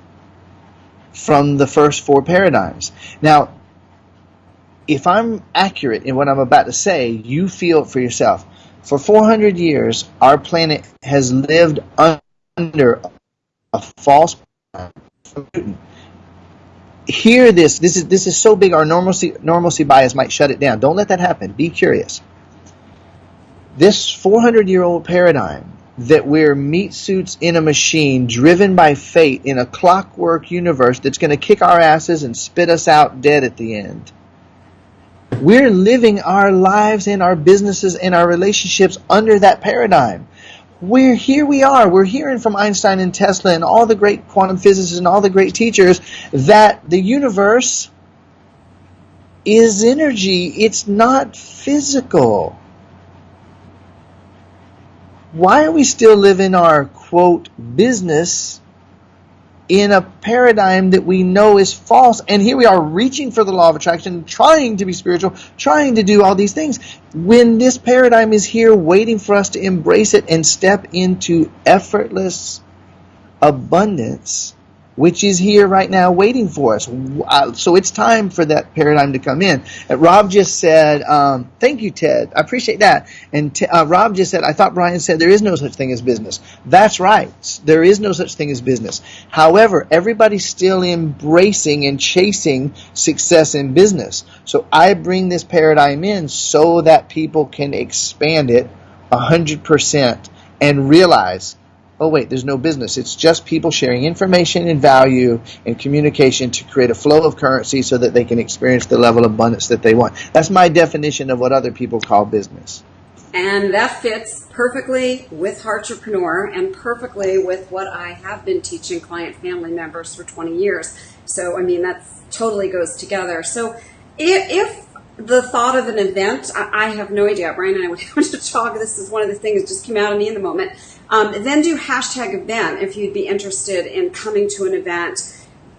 from the first four paradigms. Now, if I'm accurate in what I'm about to say, you feel it for yourself. For 400 years, our planet has lived under a false paradigm Hear this. This is this is so big. Our normalcy normalcy bias might shut it down. Don't let that happen. Be curious. This 400 year old paradigm that we're meat suits in a machine driven by fate in a clockwork universe that's going to kick our asses and spit us out dead at the end. We're living our lives and our businesses and our relationships under that paradigm. We're here we are. We're hearing from Einstein and Tesla and all the great quantum physicists and all the great teachers that the universe is energy. It's not physical why are we still living our quote business in a paradigm that we know is false? And here we are reaching for the law of attraction, trying to be spiritual, trying to do all these things. When this paradigm is here waiting for us to embrace it and step into effortless abundance which is here right now waiting for us. Uh, so it's time for that paradigm to come in. Uh, Rob just said, um, thank you, Ted. I appreciate that. And uh, Rob just said, I thought Brian said there is no such thing as business. That's right. There is no such thing as business. However, everybody's still embracing and chasing success in business. So I bring this paradigm in so that people can expand it 100% and realize oh wait, there's no business. It's just people sharing information and value and communication to create a flow of currency so that they can experience the level of abundance that they want. That's my definition of what other people call business. And that fits perfectly with Heartrepreneur and perfectly with what I have been teaching client family members for 20 years. So, I mean, that totally goes together. So, if, if the thought of an event, I, I, have no idea. Brian and I would have to talk. This is one of the things that just came out of me in the moment. Um, then do hashtag event if you'd be interested in coming to an event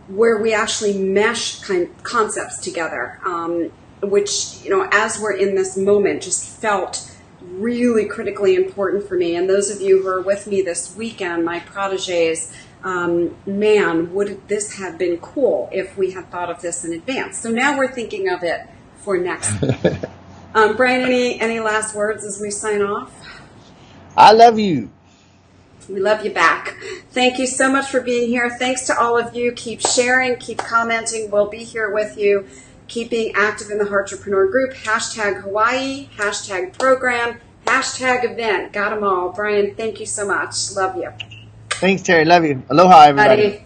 where we actually mesh kind concepts together, um, which you know, as we're in this moment, just felt really critically important for me. And those of you who are with me this weekend, my proteges, um, man, would this have been cool if we had thought of this in advance? So now we're thinking of it for next. um, Brian, any any last words as we sign off? I love you. We love you back. Thank you so much for being here. Thanks to all of you. Keep sharing, keep commenting. We'll be here with you. Keep being active in the Heartrepreneur group. Hashtag Hawaii, hashtag program, hashtag event. Got them all. Brian, thank you so much. Love you. Thanks, Terry. Love you. Aloha, everybody.